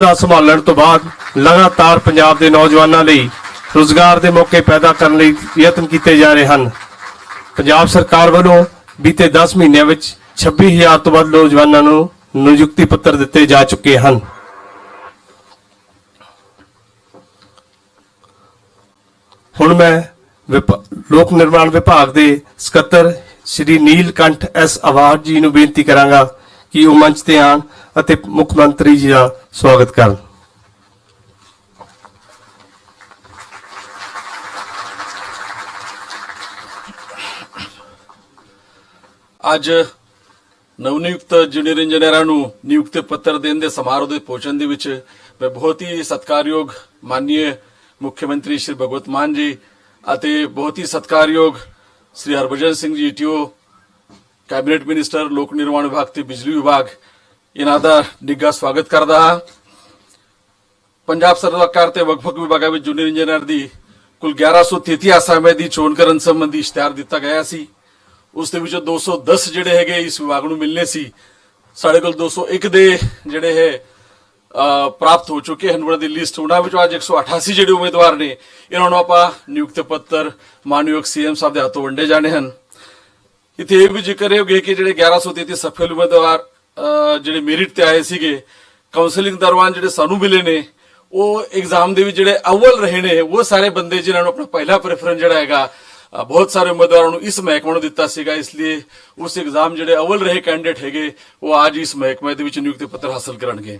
ਦਾ ਸੰਭਾਲਣ ਤੋਂ ਬਾਅਦ ਲਗਾਤਾਰ ਪੰਜਾਬ ਦੇ ਨੌਜਵਾਨਾਂ ਲਈ ਰੋਜ਼ਗਾਰ ਦੇ ਮੌਕੇ ਪੈਦਾ ਕਰਨ ਲਈ ਯਤਨ ਕੀਤੇ ਜਾ ਰਹੇ ਹਨ। ਪੰਜਾਬ ਸਰਕਾਰ ਵੱਲੋਂ ਬੀਤੇ 10 ਮਹੀਨਿਆਂ ਵਿੱਚ 26000 ਤੋਂ ਵੱਧ ਨੌਜਵਾਨਾਂ ਨੂੰ ਨਿਯੁਕਤੀ ਪੱਤਰ ਦਿੱਤੇ ਜਾ ਚੁੱਕੇ ਹਨ। ਹੁਣ ਮੈਂ ਲੋਕ ਨਿਰਮਾਣ ਵਿਭਾਗ ਦੇ ਸਕੱਤਰ ਸ਼੍ਰੀ ਨੀਲਕੰਠ ਐਸ ਆਵਾਜ਼ ਜੀ ਨੂੰ ਬੇਨਤੀ ਕਰਾਂਗਾ ਕਿ ਉਹ ਮੰਚ ਤੇ ਆਣ ਅਤੇ ਮੁੱਖ ਮੰਤਰੀ ਜੀ ਦਾ ਸਵਾਗਤ ਕਰਨ। ਅੱਜ ਨਵਨਿਯੁਕਤ ਜੂਨੀਅਰ ਇੰਜੀਨੀਅਰਾਂ ਨੂੰ ਨਿਯੁਕਤੀ ਪੱਤਰ ਦੇਣ ਦੇ ਸਮਾਰੋਹ ਦੇ ਪਹੁੰਚਣ ਦੇ ਵਿੱਚ ਮੈਂ ਬਹੁਤ ਹੀ ਸਤਿਕਾਰਯੋਗ ਮਾਨਨੀय ਮੁੱਖ ਮੰਤਰੀ ਸ਼੍ਰੀ ਭਗਵਤ ਮਾਨ ਜੀ ਅਤੇ ਬਹੁਤ ਹੀ ਸਤਿਕਾਰਯੋਗ ਸ਼੍ਰੀ Harbhajan Singh ji TO cabinet minister, ਲੋਕ ਨਿਰਮਾਣ ਵਿਭਾਗ ਤੇ ਬਿਜਲੀ ਵਿਭਾਗ ਇਹਨਾਂ ਦਾ ਨਿੱਘਾ ਸਵਾਗਤ ਕਰਦਾ ਹਾਂ। ਪੰਜਾਬ ਸਰਕਾਰ ਤੇ ਵੱਖ-ਵੱਖ ਵਿਭਾਗਾਂ ਵਿੱਚ ਜੂਨੀਅਰ ਇੰਜੀਨੀਅਰ ਦੀ ਕੁੱਲ 1133 ਅਸਾਮੀਆਂ ਦੀ ਚੋਣ ਕਰਨ ਸੰਬੰਧੀ ਇਸ਼ਤਿਹਾਰ ਦਿੱਤਾ ਗਿਆ ਸੀ। ਉਸ ਦੇ ਵਿੱਚੋਂ 210 ਜਿਹੜੇ ਹੈਗੇ ਇਸ ਵਿਭਾਗ ਨੂੰ ਮਿਲਨੇ ਸੀ। ਸਾਡੇ ਕੋਲ 201 ਦੇ ਜਿਹੜੇ ਹੈ ਪ੍ਰਾਪਤ ਹੋ ਚੁੱਕੇ ਹਨ। ਉਹਨਾਂ ਦੀ ਲਿਸਟ ਉਹਨਾਂ ਵਿੱਚੋਂ ਅੱਜ 188 ਜਿਹੜੇ ਉਮੀਦਵਾਰ ਨੇ, ਇਹਨਾਂ ਨੂੰ ਆਪਾਂ ਨਿਯੁਕਤ ਪੱਤਰ, ਮਾਨਯੋਗ ਸੀਐਮ ਸਾਹਿਬ ਦੇ ਹੱਥੋਂ ਵੰਡੇ ਜਾਣੇ ਹਨ। ਇੱਥੇ ਇਹ ਵੀ ਜ਼ਿਕਰ ਹੈ ਕਿ ਜਿਹੜੇ 1133 ਸਫਲ ਉਮੀਦਵਾਰ ਜਿਹੜੇ ਮੈਰਿਟ ਤੇ ਆਏ ਸੀਗੇ ਕਾਉਂਸਲਿੰਗ ਦੌਰਾਨ ਜਿਹੜੇ ਸਾਨੂੰ ਮਿਲੇ ਨੇ, ਉਹ ਐਗਜ਼ਾਮ ਦੇ ਵਿੱਚ ਜਿਹੜੇ ਅਵਲ ਰਹੇ ਨੇ, ਉਹ ਸਾਰੇ ਬੰਦੇ ਜਿਨ੍ਹਾਂ ਨੂੰ ਆਪਣਾ ਪਹਿਲਾ ਪ੍ਰੈਫਰੈਂਸ ਜਿਹੜਾ ਹੈਗਾ ਬਹੁਤ ਸਾਰੇ ਉਮੀਦਵਾਰਾਂ ਨੂੰ ਇਸ ਮਹਿਕਮੇ ਨੂੰ ਦਿੱਤਾ ਸੀਗਾ, ਇਸ ਲਈ ਉਸ ਐਗਜ਼ਾਮ ਜਿਹੜੇ ਅਵਲ ਰਹੇ ਕੈਂਡੀਡੇਟ ਹੈਗੇ, ਉਹ ਅੱਜ ਇਸ ਮਹਿਕਮੇ ਦੇ ਵਿੱਚ ਨਿਯੁਕਤੀ ਪੱਤਰ ਹਾਸਲ ਕਰਨਗੇ।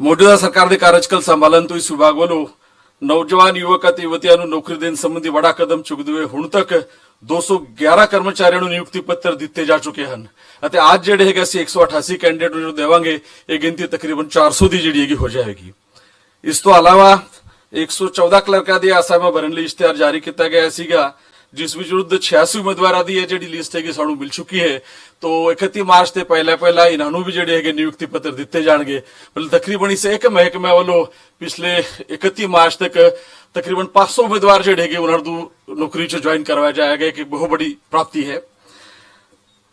ਮੌਜੂਦਾ ਸਰਕਾਰ ਦੇ ਕਾਰਜਕਾਲ ਸੰਭਾਲਣ ਤੋਂ ਇਸ ਵਿਭਾਗ ਵੱਲੋਂ ਨੌਜਵਾਨ, ਯੁਵਕ ਅਤੇ ਯੁਵਤੀਆਂ ਨੂੰ ਨੌਕਰੀ ਦੇਣ ਸੰਬੰਧੀ ਬੜਾ ਕਦਮ ਚੁੱਕਦੇ ਹੋਏ ਹੁਣ ਤੱਕ 211 ਕਰਮਚਾਰੀਆਂ ਨੂੰ ਨਿਯੁਕਤੀ ਪੱਤਰ ਦਿੱਤੇ ਜਾ ਚੁੱਕੇ ਹਨ ਅਤੇ ਅੱਜ ਜਿਹੜੇ ਹੈਗੇ ਅਸੀਂ 188 ਕੈਂਡੀਡੇਟ ਨੂੰ ਦੇਵਾਂਗੇ, ਇਹ ਗਿਣਤੀ ਤਕਰੀਬਨ 400 ਦੀ ਜਿਹੜੀ ਹੈਗੀ ਹੋ ਜਾਏਗੀ ਇਸ ਤੋਂ ਇਲਾਵਾ 114 ਕਲਰਕਾਂ ਦੀ ਅਸਾਮੀਆਂ ਭਰਨ ਲਈ ਇਸ਼ਤਿਹਾਰ ਜਾਰੀ ਕੀਤਾ ਗਿਆ ਸੀਗਾ। ਜਿਸ ਵਿੱਚ ਵਿਰੁੱਧ 86 ਉਮੀਦਵਾਰਾਂ ਦੀ ਇਹ ਜਿਹੜੀ ਲਿਸਟ ਹੈਗੀ ਸਾਨੂੰ ਮਿਲ ਚੁੱਕੀ ਹੈ ਤੋਂ 31 ਮਾਰਚ ਤੇ ਪਹਿਲਾਂ ਪਹਿਲਾਂ ਇਹਨਾਂ ਨੂੰ ਵੀ ਜਿਹੜੇ ਹੈਗੇ ਨਿਯੁਕਤੀ ਪੱਤਰ ਦਿੱਤੇ ਜਾਣਗੇ ਮਤਲਬ ਤਕਰੀਬਨ ਇਸ ਇੱਕ ਮਹਿਕਮੇ ਵੱਲੋਂ ਪਿਛਲੇ 31 ਮਾਰਚ ਤੱਕ ਤਕਰੀਬਨ 500 ਉਮੀਦਵਾਰ ਜਿਹੜੇ ਹੈਗੇ ਉਹਨਾਂ ਨੂੰ ਨੌਕਰੀ 'ਚ ਜੁਆਇਨ ਕਰਵਾਇਆ ਜਾਏਗਾ ਕਿ ਬਹੁਤ ਬੜੀ ਪ੍ਰਾਪਤੀ ਹੈ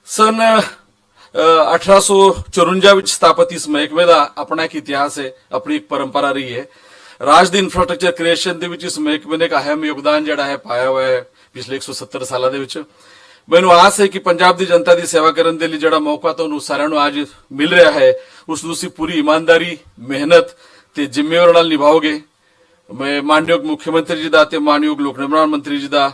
ਸਨ ਅਹ, 1854 ਵਿੱਚ ਸਥਾਪਿਤ ਇਸ ਮਹਿਕਮੇ ਦਾ ਆਪਣਾ ਇੱਕ ਇਤਿਹਾਸ ਹੈ ਆਪਣੀ ਇੱਕ ਪਰੰਪਰਾ ਰਹੀ ਹੈ ਰਾਜ ਦੀ ਇਨਫਰਾਸਟ੍ਰਕਚਰ ਕ੍ਰੀਏਸ਼ਨ ਦੇ ਵਿੱਚ ਇਸ ਮਹਿਕਮੇ ਨੇ ਇੱਕ ਅਹਿਮ ਯੋਗਦਾਨ ਜਿਹੜਾ ਹੈ ਪਾਇਆ ਹੋਇਆ ਹੈ ਪਿਛਲੇ 170 ਸਾਲਾਂ ਦੇ ਵਿੱਚ। ਮੈਨੂੰ ਆਸ ਹੈ ਕਿ ਪੰਜਾਬ ਦੀ ਜਨਤਾ ਦੀ ਸੇਵਾ ਕਰਨ ਦੇ ਲਈ ਜਿਹੜਾ ਮੌਕਾ ਤੁਹਾਨੂੰ ਸਾਰਿਆਂ ਨੂੰ ਅੱਜ ਮਿਲ ਰਿਹਾ ਹੈ, ਉਸ ਨੂੰ ਤੁਸੀਂ ਪੂਰੀ ਇਮਾਨਦਾਰੀ, ਮਿਹਨਤ ਤੇ ਜ਼ਿੰਮੇਵਾਰੀ ਨਾਲ ਨਿਭਾਓਗੇ। ਮੈਂ ਮਾਨਯੋਗ ਮੁੱਖ ਮੰਤਰੀ ਜੀ ਦਾ ਤੇ ਮਾਨਯੋਗ ਲੋਕ ਨਿਰਮਾਣ ਮੰਤਰੀ ਜੀ ਦਾ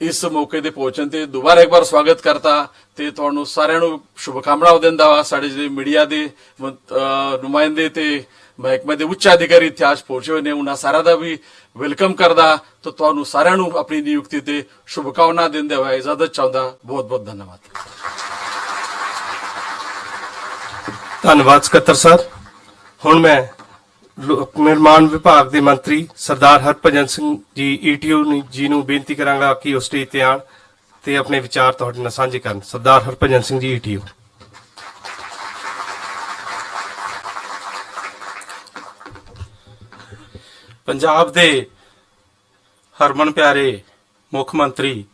ਇਸ ਮੌਕੇ ਤੇ ਪਹੁੰਚਣ ਤੇ ਦੁਬਾਰਾ ਇੱਕ ਵਾਰ ਸਵਾਗਤ ਕਰਤਾ ਤੇ ਤੁਹਾਨੂੰ ਸਾਰਿਆਂ ਨੂੰ ਸ਼ੁਭਕਾਮਨਾਵਾਂ ਦਿੰਦਾ ਵਾ। ਸਾਡੇ ਜਿਹੜੇ ਮੀਡੀਆ ਦੇ ਨੁਮਾਇੰਦੇ ਤੇ ਮਹਿਕਮੇ ਦੇ ਉੱਚ ਅਧਿਕਾਰੀ ਇਤਿਹਾਸ ਪਹੁੰਚੇ ਹੋਏ ਨੇ, ਉਹਨਾਂ ਸਾਰਿਆਂ ਦਾ ਵੀ ਵੈਲਕਮ ਕਰਦਾ। ਤੇ ਤੁਹਾਨੂੰ ਸਾਰਿਆਂ ਨੂੰ ਆਪਣੀ ਨਿਯੁਕਤੀ ਤੇ ਸ਼ੁਭਕਾਮਨਾ ਦਿੰਦੇ ਹੋਏ ਇਜਾਜ਼ਤ ਚਾਹੁੰਦਾ। ਬਹੁਤ ਬਹੁਤ ਧੰਨਵਾਦ। ਧੰਨਵਾਦ ਸਕੱਤਰ ਸਰ। ਹੁਣ ਮੈਂ ਲੋਕ ਨਿਰਮਾਣ ਵਿਭਾਗ ਦੇ ਮੰਤਰੀ ਸਰਦਾਰ ਹਰਭਜਨ ਸਿੰਘ ਜੀ ਈਟੀਓ ਜੀ ਨੂੰ ਬੇਨਤੀ ਕਰਾਂਗਾ ਕਿ ਉਹ ਸਟੇਜ ਤੇ ਆਣ ਤੇ ਆਪਣੇ ਵਿਚਾਰ ਤੁਹਾਡੇ ਨਾਲ ਸਾਂਝੇ ਕਰਨ। ਸਰਦਾਰ ਹਰਭਜਨ ਸਿੰਘ ਜੀ ਈਟੀਓ ਪੰਜਾਬ ਦੇ ਹਰਮਨ ਪਿਆਰੇ ਮੁੱਖ ਮੰਤਰੀ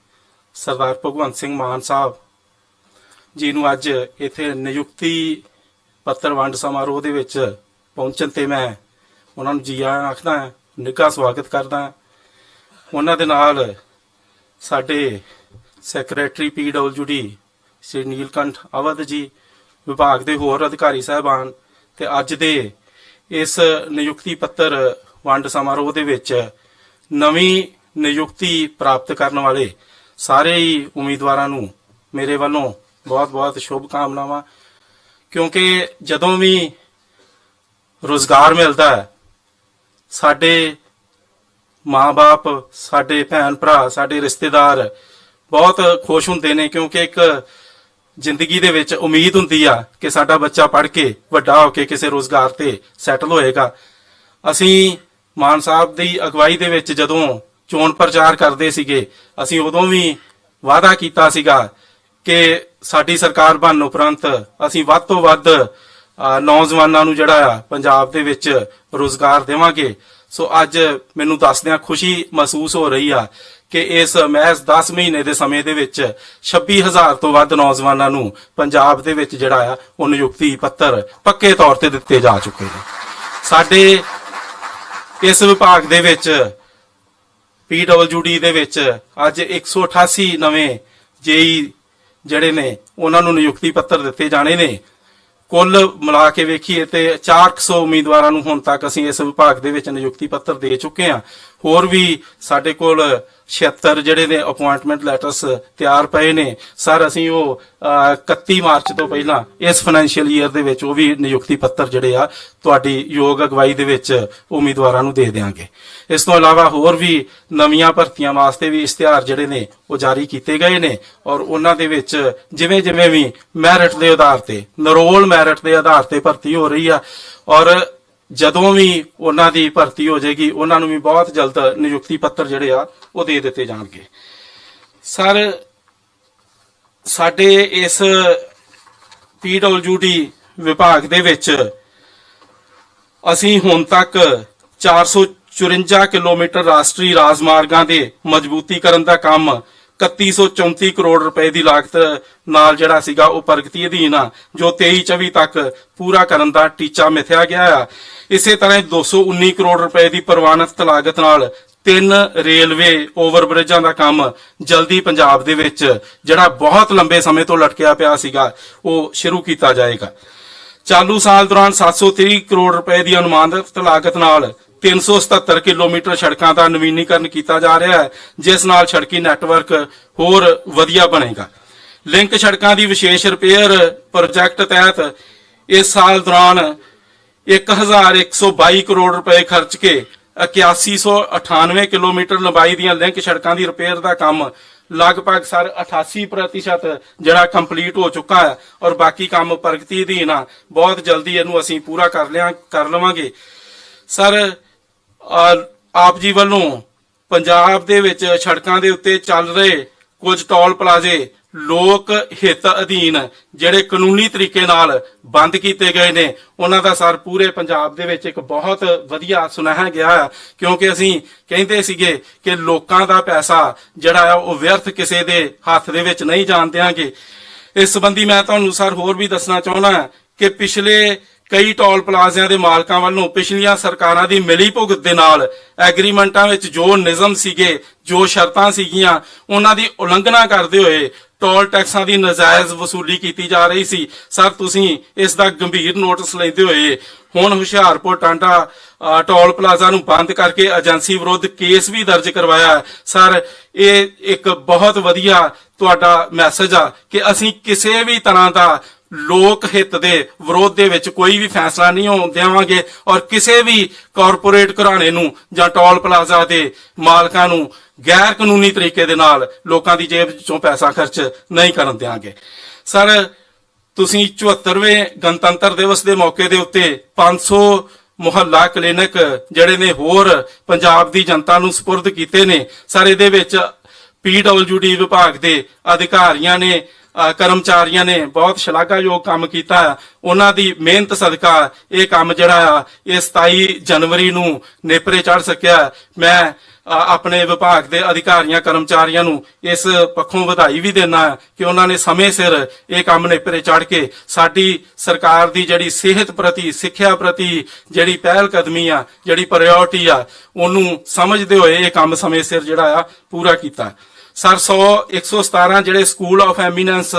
ਸਰਦਾਰ ਭਗਵੰਤ ਸਿੰਘ ਮਾਨ ਸਾਹਿਬ ਜੀ ਨੂੰ ਅੱਜ ਇੱਥੇ ਨਿਯੁਕਤੀ ਪੱਤਰ ਵੰਡ ਸਮਾਰੋਹ ਦੇ ਵਿੱਚ ਪਹੁੰਚਣ ਤੇ ਮੈਂ ਉਹਨਾਂ ਨੂੰ ਜੀ ਆਇਆਂ ਆਖਦਾ ਹਾਂ, ਨਿੱਘਾ ਸਵਾਗਤ ਕਰਦਾ ਹਾਂ। ਉਹਨਾਂ ਦੇ ਨਾਲ ਸਾਡੇ ਸੈਕਟਰੀ ਪੀਡਬਲਯੂਡੀ ਸ਼੍ਰੀ ਨੀਲਕੰਠ ਅਵਧ ਜੀ ਵਿਭਾਗ ਦੇ ਹੋਰ ਅਧਿਕਾਰੀ ਸਾਹਿਬਾਨ ਤੇ ਅੱਜ ਦੇ ਇਸ ਨਿਯੁਕਤੀ ਪੱਤਰ ਵੰਡ ਸਮਾਰੋਹ ਦੇ ਵਿੱਚ ਨਵੀਂ ਨਿਯੁਕਤੀ ਪ੍ਰਾਪਤ ਕਰਨ ਵਾਲੇ ਸਾਰੇ ਹੀ ਉਮੀਦਵਾਰਾਂ ਨੂੰ ਮੇਰੇ ਵੱਲੋਂ ਬਹੁਤ-ਬਹੁਤ ਸ਼ੁਭ ਕਾਮਨਾਵਾਂ ਕਿਉਂਕਿ ਜਦੋਂ ਵੀ ਰੋਜ਼ਗਾਰ ਮਿਲਦਾ ਹੈ, ਸਾਡੇ ਮਾਂ-ਬਾਪ, ਸਾਡੇ ਭੈਣ ਭਰਾ ਸਾਡੇ ਰਿਸ਼ਤੇਦਾਰ ਬਹੁਤ ਖੁਸ਼ ਹੁੰਦੇ ਨੇ ਕਿਉਂਕਿ ਇੱਕ ਜ਼ਿੰਦਗੀ ਦੇ ਵਿੱਚ ਉਮੀਦ ਹੁੰਦੀ ਆ ਕਿ ਸਾਡਾ ਬੱਚਾ ਪੜ੍ਹ ਕੇ ਵੱਡਾ ਹੋ ਕੇ ਕਿਸੇ ਰੋਜ਼ਗਾਰ ਤੇ ਸੈਟਲ ਹੋਏਗਾ। ਅਸੀਂ ਮਾਨ ਸਾਹਿਬ ਦੀ ਅਗਵਾਈ ਦੇ ਵਿੱਚ ਜਦੋਂ ਚੋਣ ਪ੍ਰਚਾਰ ਕਰਦੇ ਸੀਗੇ, ਅਸੀਂ ਉਦੋਂ ਵੀ ਵਾਅਦਾ ਕੀਤਾ ਸੀਗਾ ਕਿ ਸਾਡੀ ਸਰਕਾਰ ਬਣਨ ਉਪਰੰਤ ਅਸੀਂ ਵੱਧ ਤੋਂ ਵੱਧ ਨੌਜਵਾਨਾਂ ਨੂੰ ਜਿਹੜਾ ਆ, ਪੰਜਾਬ ਦੇ ਵਿੱਚ ਰੋਜ਼ਗਾਰ ਦੇਵਾਂਗੇ। ਸੋ ਅੱਜ ਮੈਨੂੰ ਦੱਸਦਿਆਂ ਖੁਸ਼ੀ ਮਹਿਸੂਸ ਹੋ ਰਹੀ ਆ ਕਿ ਇਸ ਮਹਿਜ਼ 10 ਮਹੀਨੇ ਦੇ ਸਮੇਂ ਦੇ ਵਿੱਚ 26000 ਤੋਂ ਵੱਧ ਨੌਜਵਾਨਾਂ ਨੂੰ ਪੰਜਾਬ ਦੇ ਵਿੱਚ ਜਿਹੜਾ ਆ, ਉਹ ਨਿਯੁਕਤੀ ਪੱਤਰ ਪੱਕੇ ਤੌਰ ਤੇ ਦਿੱਤੇ ਜਾ ਚੁੱਕੇ ਨੇ। ਸਾਡੇ ਇਸ ਵਿਭਾਗ ਦੇ ਵਿੱਚ ਪੀਡਬਲਯੂਡੀ ਦੇ ਵਿੱਚ ਅੱਜ 188 ਨਵੇਂ ਜੇਈ ਜਿਹੜੇ ਨੇ, ਉਹਨਾਂ ਨੂੰ ਨਿਯੁਕਤੀ ਪੱਤਰ ਦਿੱਤੇ ਜਾਣੇ ਨੇ। ਕੁੱਲ ਮਿਲਾ ਕੇ ਵੇਖੀਏ ਤੇ 400 ਉਮੀਦਵਾਰਾਂ ਨੂੰ ਹੁਣ ਤੱਕ ਅਸੀਂ ਇਸ ਵਿਭਾਗ ਦੇ ਵਿੱਚ ਨਿਯੁਕਤੀ ਪੱਤਰ ਦੇ ਚੁੱਕੇ ਹਾਂ। ਹੋਰ ਵੀ ਸਾਡੇ ਕੋਲ 76 ਜਿਹੜੇ ਨੇ ਅਪਾਇੰਟਮੈਂਟ ਲੈਟਰਸ ਤਿਆਰ ਪਏ ਨੇ। ਸਰ ਅਸੀਂ ਉਹ ਅਹ, 31 ਮਾਰਚ ਤੋਂ ਪਹਿਲਾਂ ਇਸ ਫਾਈਨੈਂਸ਼ੀਅਲ ਈਅਰ ਦੇ ਵਿੱਚ ਉਹ ਵੀ ਨਿਯੁਕਤੀ ਪੱਤਰ ਜਿਹੜੇ ਆ ਤੁਹਾਡੀ ਯੋਗ ਅਗਵਾਈ ਦੇ ਵਿੱਚ ਉਮੀਦਵਾਰਾਂ ਨੂੰ ਦੇ ਦੇਵਾਂਗੇ ਇਸ ਤੋਂ ਇਲਾਵਾ ਹੋਰ ਵੀ ਨਵੀਆਂ ਭਰਤੀਆਂ ਵਾਸਤੇ ਵੀ ਇਸ਼ਤਿਹਾਰ ਜਿਹੜੇ ਨੇ ਉਹ ਜਾਰੀ ਕੀਤੇ ਗਏ ਨੇ ਔਰ ਉਹਨਾਂ ਦੇ ਵਿੱਚ ਜਿਵੇਂ ਜਿਵੇਂ ਵੀ ਮੈਰਿਟ ਦੇ ਆਧਾਰ ਤੇ ਨਰੋਲ ਮੈਰਿਟ ਦੇ ਆਧਾਰ ਤੇ ਭਰਤੀ ਹੋ ਰਹੀ ਆ ਔਰ ਜਦੋਂ ਵੀ ਉਹਨਾਂ ਦੀ ਭਰਤੀ ਹੋ ਜਾਏਗੀ, ਉਹਨਾਂ ਨੂੰ ਵੀ ਬਹੁਤ ਜਲਦ ਨਿਯੁਕਤੀ ਪੱਤਰ ਜਿਹੜੇ ਆ, ਉਹ ਦੇ ਦਿੱਤੇ ਜਾਣਗੇ। ਸਰ, ਸਾਡੇ ਇਸ ਪੀਡਬਲਯੂਡੀ ਵਿਭਾਗ ਦੇ ਵਿੱਚ ਅਸੀਂ ਹੁਣ ਤੱਕ 454 ਕਿਲੋਮੀਟਰ ਰਾਸ਼ਟਰੀ ਰਾਜਮਾਰਗਾਂ ਦੇ ਮਜ਼ਬੂਤੀਕਰਨ ਦਾ ਕੰਮ 3134 ਕਰੋੜ ਰੁਪਏ ਦੀ ਲਾਗਤ ਨਾਲ ਜਿਹੜਾ ਸੀਗਾ ਉਹ ਪ੍ਰਗਤੀ ਅਧੀਨ ਆ, ਜੋ 23 24 ਤੱਕ ਪੂਰਾ ਕਰਨ ਦਾ ਟੀਚਾ ਮਿਥਿਆ ਗਿਆ ਆ। ਇਸੇ ਤਰ੍ਹਾਂ 219 ਕਰੋੜ ਰੁਪਏ ਦੀ ਪ੍ਰਵਾਨਿਤ ਲਾਗਤ ਨਾਲ ਤਿੰਨ ਰੇਲਵੇ ਓਵਰਬ੍ਰਿਜਾਂ ਦਾ ਕੰਮ ਜਲਦੀ ਪੰਜਾਬ ਦੇ ਵਿੱਚ, ਜਿਹੜਾ ਬਹੁਤ ਲੰਬੇ ਸਮੇਂ ਤੋਂ ਲਟਕਿਆ ਪਿਆ ਸੀਗਾ, ਉਹ ਸ਼ੁਰੂ ਕੀਤਾ ਜਾਏਗਾ। ਚਾਲੂ ਸਾਲ ਦੌਰਾਨ 730 ਕਰੋੜ ਰੁਪਏ ਦੀ ਅਨੁਮਾਨਿਤ ਲਾਗਤ ਨਾਲ 377 ਕਿਲੋਮੀਟਰ ਸੜਕਾਂ ਦਾ ਨਵੀਨੀਕਰਨ ਕੀਤਾ ਜਾ ਰਿਹਾ ਹੈ, ਜਿਸ ਨਾਲ ਸੜਕੀ ਨੈਟਵਰਕ ਹੋਰ ਵਧੀਆ ਬਣੇਗਾ। ਲਿੰਕ ਸੜਕਾਂ ਦੀ ਵਿਸ਼ੇਸ਼ ਰਿਪੇਅਰ ਪ੍ਰੋਜੈਕਟ ਤਹਿਤ ਇਸ ਸਾਲ ਦੌਰਾਨ 1122 ਕਰੋੜ ਰੁਪਏ ਖਰਚ ਕੇ 8198 ਕਿਲੋਮੀਟਰ ਲੰਬਾਈ ਦੀਆਂ ਲਿੰਕ ਸੜਕਾਂ ਦੀ ਰਿਪੇਅਰ ਦਾ ਕੰਮ ਲਗਭਗ ਸਰ 88% ਜਿਹੜਾ ਕੰਪਲੀਟ ਹੋ ਚੁੱਕਾ ਹੈ ਔਰ ਬਾਕੀ ਕੰਮ ਪ੍ਰਗਤੀ ਅਧੀਨ ਆ। ਬਹੁਤ ਜਲਦੀ ਇਹਨੂੰ ਅਸੀਂ ਪੂਰਾ ਕਰ ਲਿਆ, ਕਰ ਲਵਾਂਗੇ। ਸਰ ਆਪ ਜੀ ਵੱਲੋਂ ਪੰਜਾਬ ਦੇ ਵਿੱਚ ਸੜਕਾਂ ਦੇ ਉੱਤੇ ਚੱਲ ਰਹੇ ਕੁਝ ਟੋਲ ਪਲਾਜ਼ੇ ਲੋਕ ਹਿੱਤ ਅਧੀਨ ਜਿਹੜੇ ਕਾਨੂੰਨੀ ਤਰੀਕੇ ਨਾਲ ਬੰਦ ਕੀਤੇ ਗਏ ਨੇ, ਉਹਨਾਂ ਦਾ ਸਰ ਪੂਰੇ ਪੰਜਾਬ ਦੇ ਵਿੱਚ ਇੱਕ ਬਹੁਤ ਵਧੀਆ ਸੁਨੇਹਾ ਗਿਆ ਕਿਉਂਕਿ ਅਸੀਂ ਕਹਿੰਦੇ ਸੀਗੇ ਕਿ ਲੋਕਾਂ ਦਾ ਪੈਸਾ ਜਿਹੜਾ ਆ, ਉਹ ਵਿਅਰਥ ਕਿਸੇ ਦੇ ਹੱਥ ਦੇ ਵਿੱਚ ਨਹੀਂ ਜਾਣ ਦਿਆਂਗੇ। ਇਸ ਸੰਬੰਧੀ ਮੈਂ ਤੁਹਾਨੂੰ ਸਰ ਹੋਰ ਵੀ ਦੱਸਣਾ ਚਾਹੁੰਦਾ ਕਿ ਪਿਛਲੇ ਕਈ ਟੋਲ ਪਲਾਜ਼ਿਆਂ ਦੇ ਮਾਲਕਾਂ ਵੱਲੋਂ ਪਿਛਲੀਆਂ ਸਰਕਾਰਾਂ ਦੀ ਮਿਲੀ ਭੁਗਤ ਦੇ ਨਾਲ ਐਗਰੀਮੈਂਟਾਂ ਵਿੱਚ ਜੋ ਨਿਯਮ ਸੀਗੇ, ਜੋ ਸ਼ਰਤਾਂ ਸੀਗੀਆਂ, ਉਹਨਾਂ ਦੀ ਉਲੰਘਣਾ ਕਰਦੇ ਹੋਏ ਟੋਲ ਟੈਕਸਾਂ ਦੀ ਨਜਾਇਜ਼ ਵਸੂਲੀ ਕੀਤੀ ਜਾ ਰਹੀ ਸੀ। ਸਰ, ਤੁਸੀਂ ਇਸ ਦਾ ਗੰਭੀਰ ਨੋਟਿਸ ਲੈਂਦੇ ਹੋਏ ਹੁਣ ਹੁਸ਼ਿਆਰਪੁਰ ਟਾਂਡਾ ਟੋਲ ਪਲਾਜ਼ਾ ਨੂੰ ਬੰਦ ਕਰਕੇ ਏਜੰਸੀ ਵਿਰੁੱਧ ਕੇਸ ਵੀ ਦਰਜ ਕਰਵਾਇਆ ਸਰ, ਇਹ ਇੱਕ ਬਹੁਤ ਵਧੀਆ ਤੁਹਾਡਾ ਮੈਸੇਜ ਆ ਕਿ ਅਸੀਂ ਕਿਸੇ ਵੀ ਤਰ੍ਹਾਂ ਦਾ ਲੋਕ ਹਿੱਤ ਦੇ ਵਿਰੋਧ ਦੇ ਵਿੱਚ ਕੋਈ ਵੀ ਫੈਸਲਾ ਨਹੀਂ ਹੋਣ ਦੇਵਾਂਗੇ ਔਰ ਕਿਸੇ ਵੀ ਕਾਰਪੋਰੇਟ ਘਰਾਣੇ ਨੂੰ ਜਾਂ ਟੋਲ ਪਲਾਜ਼ਾ ਦੇ ਮਾਲਕਾਂ ਨੂੰ ਗੈਰ ਕਾਨੂੰਨੀ ਤਰੀਕੇ ਦੇ ਨਾਲ ਲੋਕਾਂ ਦੀ ਜੇਬ ਵਿੱਚੋਂ ਪੈਸਾ ਖਰਚ ਨਹੀਂ ਕਰਨ ਦੇਵਾਂਗੇ ਸਰ, ਤੁਸੀਂ 74ਵੇਂ ਗਣਤੰਤਰ ਦਿਵਸ ਦੇ ਮੌਕੇ ਦੇ ਉੱਤੇ 500 ਮੁਹੱਲਾ ਕਲੀਨਿਕ ਜਿਹੜੇ ਨੇ ਹੋਰ ਪੰਜਾਬ ਦੀ ਜਨਤਾ ਨੂੰ ਸਪੁਰਦ ਕੀਤੇ ਨੇ। ਸਰ, ਇਹਦੇ ਵਿੱਚ ਪੀਡਬਲਯੂਡੀ ਵਿਭਾਗ ਦੇ ਅਧਿਕਾਰੀਆਂ ਨੇ ਕਰਮਚਾਰੀਆਂ ਨੇ ਬਹੁਤ ਸ਼ਲਾਘਾਯੋਗ ਕੰਮ ਕੀਤਾ। ਉਹਨਾਂ ਦੀ ਮਿਹਨਤ ਸਦਕਾ ਇਹ ਕੰਮ ਜਿਹੜਾ ਆ, ਇਹ 27 ਜਨਵਰੀ ਨੂੰ ਨੇਪਰੇ ਚੜ ਸਕਿਆ। ਮੈਂ ਆਪਣੇ ਵਿਭਾਗ ਦੇ ਅਧਿਕਾਰੀਆਂ, ਕਰਮਚਾਰੀਆਂ ਨੂੰ ਇਸ ਪੱਖੋਂ ਵਧਾਈ ਵੀ ਦੇਣਾ ਕਿ ਉਹਨਾਂ ਨੇ ਸਮੇਂ ਸਿਰ ਇਹ ਕੰਮ ਨੇਪਰੇ ਚੜ ਕੇ ਸਾਡੀ ਸਰਕਾਰ ਦੀ ਜਿਹੜੀ ਸਿਹਤ ਪ੍ਰਤੀ, ਸਿੱਖਿਆ ਪ੍ਰਤੀ ਜਿਹੜੀ ਪਹਿਲ ਕਦਮੀ ਆ, ਜਿਹੜੀ ਪ੍ਰਾਇੋਰਟੀ ਆ, ਉਹਨੂੰ ਸਮਝਦੇ ਹੋਏ ਇਹ ਕੰਮ ਸਮੇਂ ਸਿਰ ਜਿਹੜਾ ਆ ਪੂਰਾ ਕੀਤਾ। ਸਰ 100 117 ਜਿਹੜੇ ਸਕੂਲ ਆਫ ਐਮੀਨੈਂਸ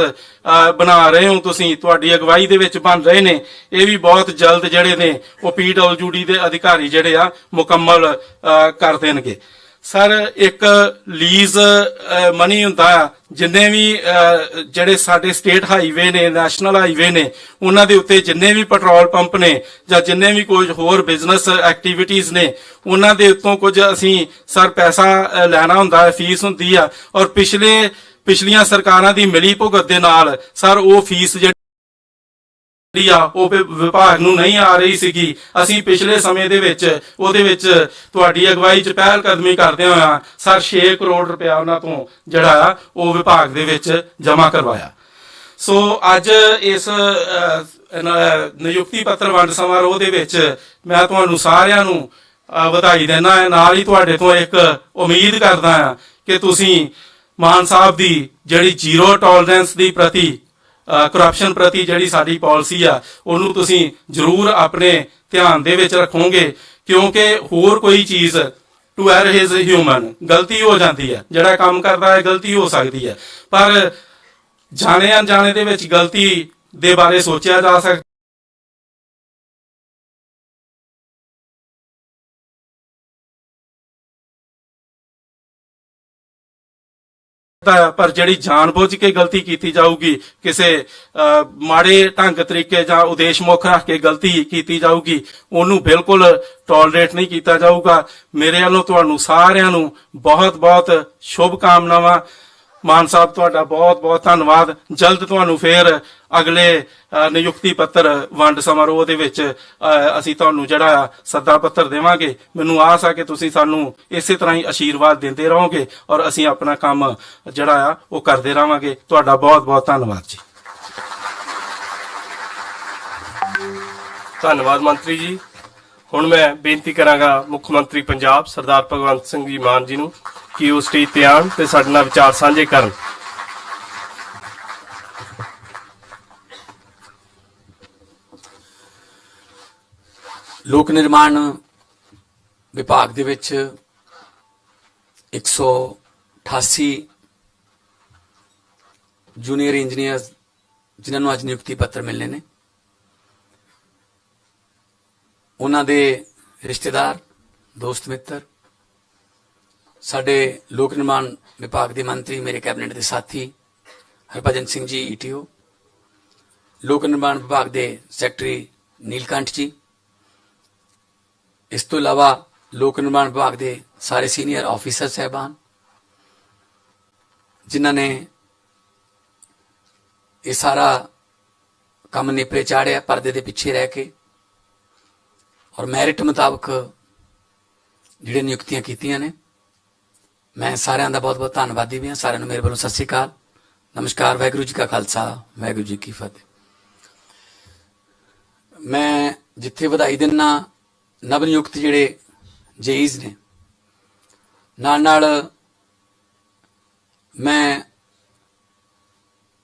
ਬਣਾ ਰਹੇ ਹੋ ਤੁਸੀਂ, ਤੁਹਾਡੀ ਅਗਵਾਈ ਦੇ ਵਿੱਚ ਬਣ ਰਹੇ ਨੇ, ਇਹ ਵੀ ਬਹੁਤ ਜਲਦ ਜਿਹੜੇ ਨੇ, ਉਹ ਪੀਡਬਲਯੂਡੀ ਦੇ ਅਧਿਕਾਰੀ ਜਿਹੜੇ ਆ, ਮੁਕੰਮਲ ਕਰ ਦੇਣਗੇ। ਸਰ, ਇੱਕ ਲੀਜ਼ ਮਨੀ ਹੁੰਦਾ ਆ, ਜਿੰਨੇ ਵੀ ਜਿਹੜੇ ਸਾਡੇ ਸਟੇਟ ਹਾਈਵੇ ਨੇ ਨੈਸ਼ਨਲ ਹਾਈਵੇ ਨੇ, ਉਹਨਾਂ ਦੇ ਉੱਤੇ ਜਿੰਨੇ ਵੀ ਪੈਟਰੋਲ ਪੰਪ ਨੇ, ਜਾਂ ਜਿੰਨੇ ਵੀ ਕੁਝ ਹੋਰ ਬਿਜ਼ਨਸ ਐਕਟੀਵਿਟੀਜ਼ ਨੇ, ਉਹਨਾਂ ਦੇ ਉੱਤੋਂ ਕੁਝ ਅਸੀਂ ਸਰ ਪੈਸਾ ਲੈਣਾ ਹੁੰਦਾ ਹੈ ਫੀਸ ਹੁੰਦੀ ਆ, ਔਰ ਪਿਛਲੇ, ਪਿਛਲੀਆਂ ਸਰਕਾਰਾਂ ਦੀ ਮਿਲੀ ਭੁਗਤ ਦੇ ਨਾਲ, ਸਰ, ਉਹ ਫੀਸ ਜਿਹੜੀ ਆ ਉਹ ਵਿਭਾਗ ਨੂੰ ਨਹੀਂ ਆ ਰਹੀ ਸੀਗੀ। ਅਸੀਂ ਪਿਛਲੇ ਸਮੇਂ ਦੇ ਵਿੱਚ, ਉਹਦੇ ਵਿੱਚ ਤੁਹਾਡੀ ਅਗਵਾਈ 'ਚ ਪਹਿਲ ਕਦਮੀ ਕਰਦੇ ਹੋਇਆ ਸਰ 6 ਕਰੋੜ ਰੁਪਇਆ ਉਹਨਾਂ ਤੋਂ ਜਿਹੜਾ ਆ, ਉਹ ਵਿਭਾਗ ਦੇ ਵਿੱਚ ਜਮ੍ਹਾਂ ਕਰਵਾਇਆ। ਸੋ ਅੱਜ ਇਸ ਨਿਯੁਕਤੀ ਪੱਤਰ ਵੰਡ ਸਮਾਰੋਹ ਦੇ ਵਿੱਚ ਮੈਂ ਤੁਹਾਨੂੰ ਸਾਰਿਆਂ ਨੂੰ ਵਧਾਈ ਦੇਣਾ ਹੈ। ਨਾਲ ਹੀ ਤੁਹਾਡੇ ਤੋਂ ਇੱਕ ਉਮੀਦ ਕਰਦਾ ਹਾਂ ਕਿ ਤੁਸੀਂ ਮਾਨ ਸਾਹਿਬ ਦੀ ਜਿਹੜੀ ਜ਼ੀਰੋ ਟੋਲਰੈਂਸ ਦੀ ਪ੍ਰਤੀ ਕਰਪਸ਼ਨ ਪ੍ਰਤੀ ਜਿਹੜੀ ਸਾਡੀ ਪਾਲਿਸੀ ਆ, ਉਹਨੂੰ ਤੁਸੀਂ ਜ਼ਰੂਰ ਆਪਣੇ ਧਿਆਨ ਦੇ ਵਿੱਚ ਰੱਖੋਗੇ, ਕਿਉਂਕਿ ਹੋਰ ਕੋਈ ਚੀਜ਼ ਟੂ ਐਰ ਹਿਜ਼ ਹਿਊਮਨ ਗਲਤੀ ਹੋ ਜਾਂਦੀ ਹੈ। ਜਿਹੜਾ ਕੰਮ ਕਰਦਾ ਹੈ, ਗਲਤੀ ਹੋ ਸਕਦੀ ਹੈ। ਪਰ ਜਾਣੇ ਅਣਜਾਣੇ ਦੇ ਵਿੱਚ ਗਲਤੀ ਦੇ ਬਾਰੇ ਸੋਚਿਆ ਜਾ ਸਕਦਾ ਪਰ ਜਿਹੜੀ ਜਾਣਬੁੱਝ ਕੇ ਗਲਤੀ ਕੀਤੀ ਜਾਊਗੀ, ਕਿਸੇ ਮਾੜੇ ਢੰਗ ਤਰੀਕੇ ਜਾਂ ਉਦੇਸ਼ ਮੁੱਖ ਰੱਖ ਕੇ ਗਲਤੀ ਕੀਤੀ ਜਾਊਗੀ, ਉਹਨੂੰ ਬਿਲਕੁਲ ਟੋਲਰੇਟ ਨਹੀਂ ਕੀਤਾ ਜਾਊਗਾ। ਮੇਰੇ ਵੱਲੋਂ ਤੁਹਾਨੂੰ ਸਾਰਿਆਂ ਨੂੰ ਬਹੁਤ-ਬਹੁਤ ਸ਼ੁਭ ਕਾਮਨਾਵਾਂ ਮਾਨ ਸਾਹਿਬ, ਤੁਹਾਡਾ ਬਹੁਤ-ਬਹੁਤ ਧੰਨਵਾਦ। ਜਲਦ ਤੁਹਾਨੂੰ ਫੇਰ ਅਗਲੇ ਨਿਯੁਕਤੀ ਪੱਤਰ, ਵੰਡ ਸਮਾਰੋਹ ਦੇ ਵਿੱਚ ਅਸੀਂ ਤੁਹਾਨੂੰ ਜਿਹੜਾ ਸੱਦਾ ਪੱਤਰ ਦੇਵਾਂਗੇ, ਮੈਨੂੰ ਆਸ ਆ ਕਿ ਤੁਸੀਂ ਸਾਨੂੰ ਇਸੇ ਤਰ੍ਹਾਂ ਹੀ ਆਸ਼ੀਰਵਾਦ ਦਿੰਦੇ ਰਹੋਗੇ ਔਰ ਅਸੀਂ ਆਪਣਾ ਕੰਮ ਜਿਹੜਾ ਆ, ਉਹ ਕਰਦੇ ਰਹਾਂਗੇ। ਤੁਹਾਡਾ ਬਹੁਤ-ਬਹੁਤ ਧੰਨਵਾਦ ਜੀ। ਧੰਨਵਾਦ ਮੰਤਰੀ ਜੀ। ਹੁਣ ਮੈਂ ਬੇਨਤੀ ਕਰਾਂਗਾ ਮੁੱਖ ਮੰਤਰੀ ਪੰਜਾਬ ਸਰਦਾਰ ਭਗਵੰਤ ਸਿੰਘ ਜੀ ਮਾਨ ਜੀ ਨੂੰ ਕਿ ਉਹ ਸਟੇਜ ਤੇ ਆਉਣ ਤੇ ਸਾਡੇ ਨਾਲ ਵਿਚਾਰ ਸਾਂਝੇ ਕਰਨ। ਲੋਕ ਨਿਰਮਾਣ ਵਿਭਾਗ ਦੇ ਵਿੱਚ 188 ਜੂਨੀਅਰ ਇੰਜੀਨੀਅਰ ਜਿਨ੍ਹਾਂ ਨੂੰ ਅੱਜ ਨਿਯੁਕਤੀ ਪੱਤਰ ਮਿਲਨੇ ਨੇ। ਉਹਨਾਂ ਦੇ ਰਿਸ਼ਤੇਦਾਰ, ਦੋਸਤ ਮਿੱਤਰ, ਸਾਡੇ ਲੋਕ ਨਿਰਮਾਣ ਵਿਭਾਗ ਦੇ ਮੰਤਰੀ, ਮੇਰੇ ਕੈਬਨਿਟ ਦੇ ਸਾਥੀ, ਹਰਭਜਨ ਸਿੰਘ ਜੀ ਈਟੀਓ ਲੋਕ ਨਿਰਮਾਣ ਵਿਭਾਗ ਦੇ ਸੈਕਟਰੀ ਨੀਲਕੰਠ ਜੀ ਇਸ ਤੋਂ ਇਲਾਵਾ ਲੋਕ ਨਿਰਮਾਣ ਵਿਭਾਗ ਦੇ ਸਾਰੇ ਸੀਨੀਅਰ ਆਫੀਸਰ ਸਹਿਬਾਨ, ਜਿਨ੍ਹਾਂ ਨੇ ਇਹ ਸਾਰਾ ਕੰਮ ਨਿਪਰੇ ਚਾੜਿਆ, ਪਰਦੇ ਦੇ ਪਿੱਛੇ ਰਹਿ ਕੇ ਔਰ ਮੈਰਿਟ ਮੁਤਾਬਕ ਜਿਹੜੇ ਨਿਯੁਕਤੀਆਂ ਕੀਤੀਆਂ ਨੇ, ਮੈਂ ਸਾਰਿਆਂ ਦਾ ਬਹੁਤ ਬਹੁਤ ਧੰਨਵਾਦੀ ਵੀ ਹਾਂ। ਸਾਰਿਆਂ ਨੂੰ ਮੇਰੇ ਵੱਲੋਂ ਸਤਿ ਸ੍ਰੀ ਅਕਾਲ। ਨਮਸਕਾਰ, ਵਾਹਿਗੁਰੂ ਜੀ ਕਾ ਖਾਲਸਾ, ਵਾਹਿਗੁਰੂ ਜੀ ਕੀ ਫਤਿਹ। ਮੈਂ ਜਿੱਥੇ ਵਧਾਈ ਦਿੰਨਾ ਨਵ ਨਿਯੁਕਤ ਜਿਹੜੇ ਜੇਈਜ਼ ਨੇ। ਨਾਲ ਨਾਲ ਮੈਂ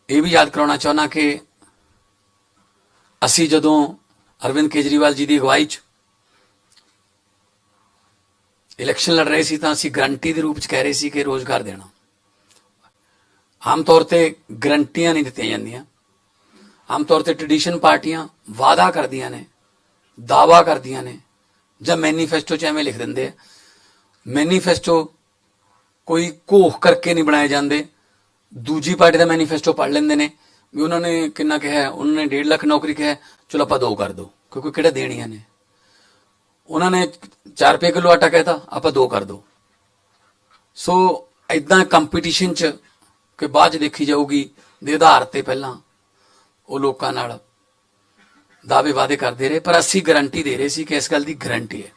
ਇਹ ਵੀ ਯਾਦ ਕਰਾਉਣਾ ਚਾਹੁੰਦਾ ਕਿ ਅਸੀਂ ਜਦੋਂ ਅਰਵਿੰਦ ਕੇਜਰੀਵਾਲ ਜੀ ਦੀ ਅਗਵਾਈ 'ਚ ਇਲੈਕਸ਼ਨ ਲੜ ਰਹੇ ਸੀ ਤਾਂ ਅਸੀਂ ਗਰੰਟੀ ਦੇ ਰੂਪ 'ਚ ਕਹਿ ਰਹੇ ਸੀ ਕਿ ਰੋਜ਼ਗਾਰ ਦੇਣਾ। ਆਮ ਤੌਰ ਤੇ ਗਰੰਟੀਆਂ ਨਹੀਂ ਦਿੱਤੀਆਂ ਜਾਂਦੀਆਂ। ਆਮ ਤੌਰ ਤੇ ਟ੍ਰੈਡੀਸ਼ਨ ਪਾਰਟੀਆਂ ਵਾਅਦਾ ਕਰਦੀਆਂ ਨੇ ਦਾਵਾ ਕਰਦੀਆਂ ਨੇ। ਜਾਂ ਮੈਨੀਫੈਸਟੋ 'ਚ ਐਵੇਂ ਲਿਖ ਦਿੰਦੇ ਆ। ਮੈਨੀਫੈਸਟੋ ਕੋਈ ਘੋਖ ਕਰਕੇ ਨਹੀਂ ਬਣਾਏ ਜਾਂਦੇ। ਦੂਜੀ ਪਾਰਟੀ ਦਾ ਮੈਨੀਫੈਸਟੋ ਪੜ੍ਹ ਲੈਂਦੇ ਨੇ। ਵੀ ਉਹਨਾਂ ਨੇ ਕਿੰਨਾ ਕਿਹਾ ਉਹਨਾਂ ਨੇ 1.5 ਲੱਖ ਨੌਕਰੀ ਕਿਹਾ ਚਲੋ ਆਪਾਂ ਦੋ ਕਰ ਦੋ, ਕਿਉਂਕਿ ਕਿਹੜਾ ਦੇਣੀਆਂ ਨੇ? ਉਹਨਾਂ ਨੇ 4 ਰੁਪਏ ਕਿਲੋ ਆਟਾ ਕਹਿਤਾ, ਆਪਾਂ ਦੋ ਕਰ ਦੋ। ਸੋ ਇਦਾਂ ਕੰਪੀਟੀਸ਼ਨ 'ਚ ਕਿ ਬਾਅਦ 'ਚ ਦੇਖੀ ਜਾਊਗੀ, ਦੇ ਆਧਾਰ ਤੇ ਪਹਿਲਾਂ ਉਹ ਲੋਕਾਂ ਨਾਲ ਦਾਅਵੇ ਵਾਅਦੇ ਕਰਦੇ ਰਹੇ, ਪਰ ਅਸੀਂ ਗਾਰੰਟੀ ਦੇ ਰਹੇ ਸੀ ਕਿ ਇਸ ਗੱਲ ਦੀ ਗਾਰੰਟੀ ਹੈ।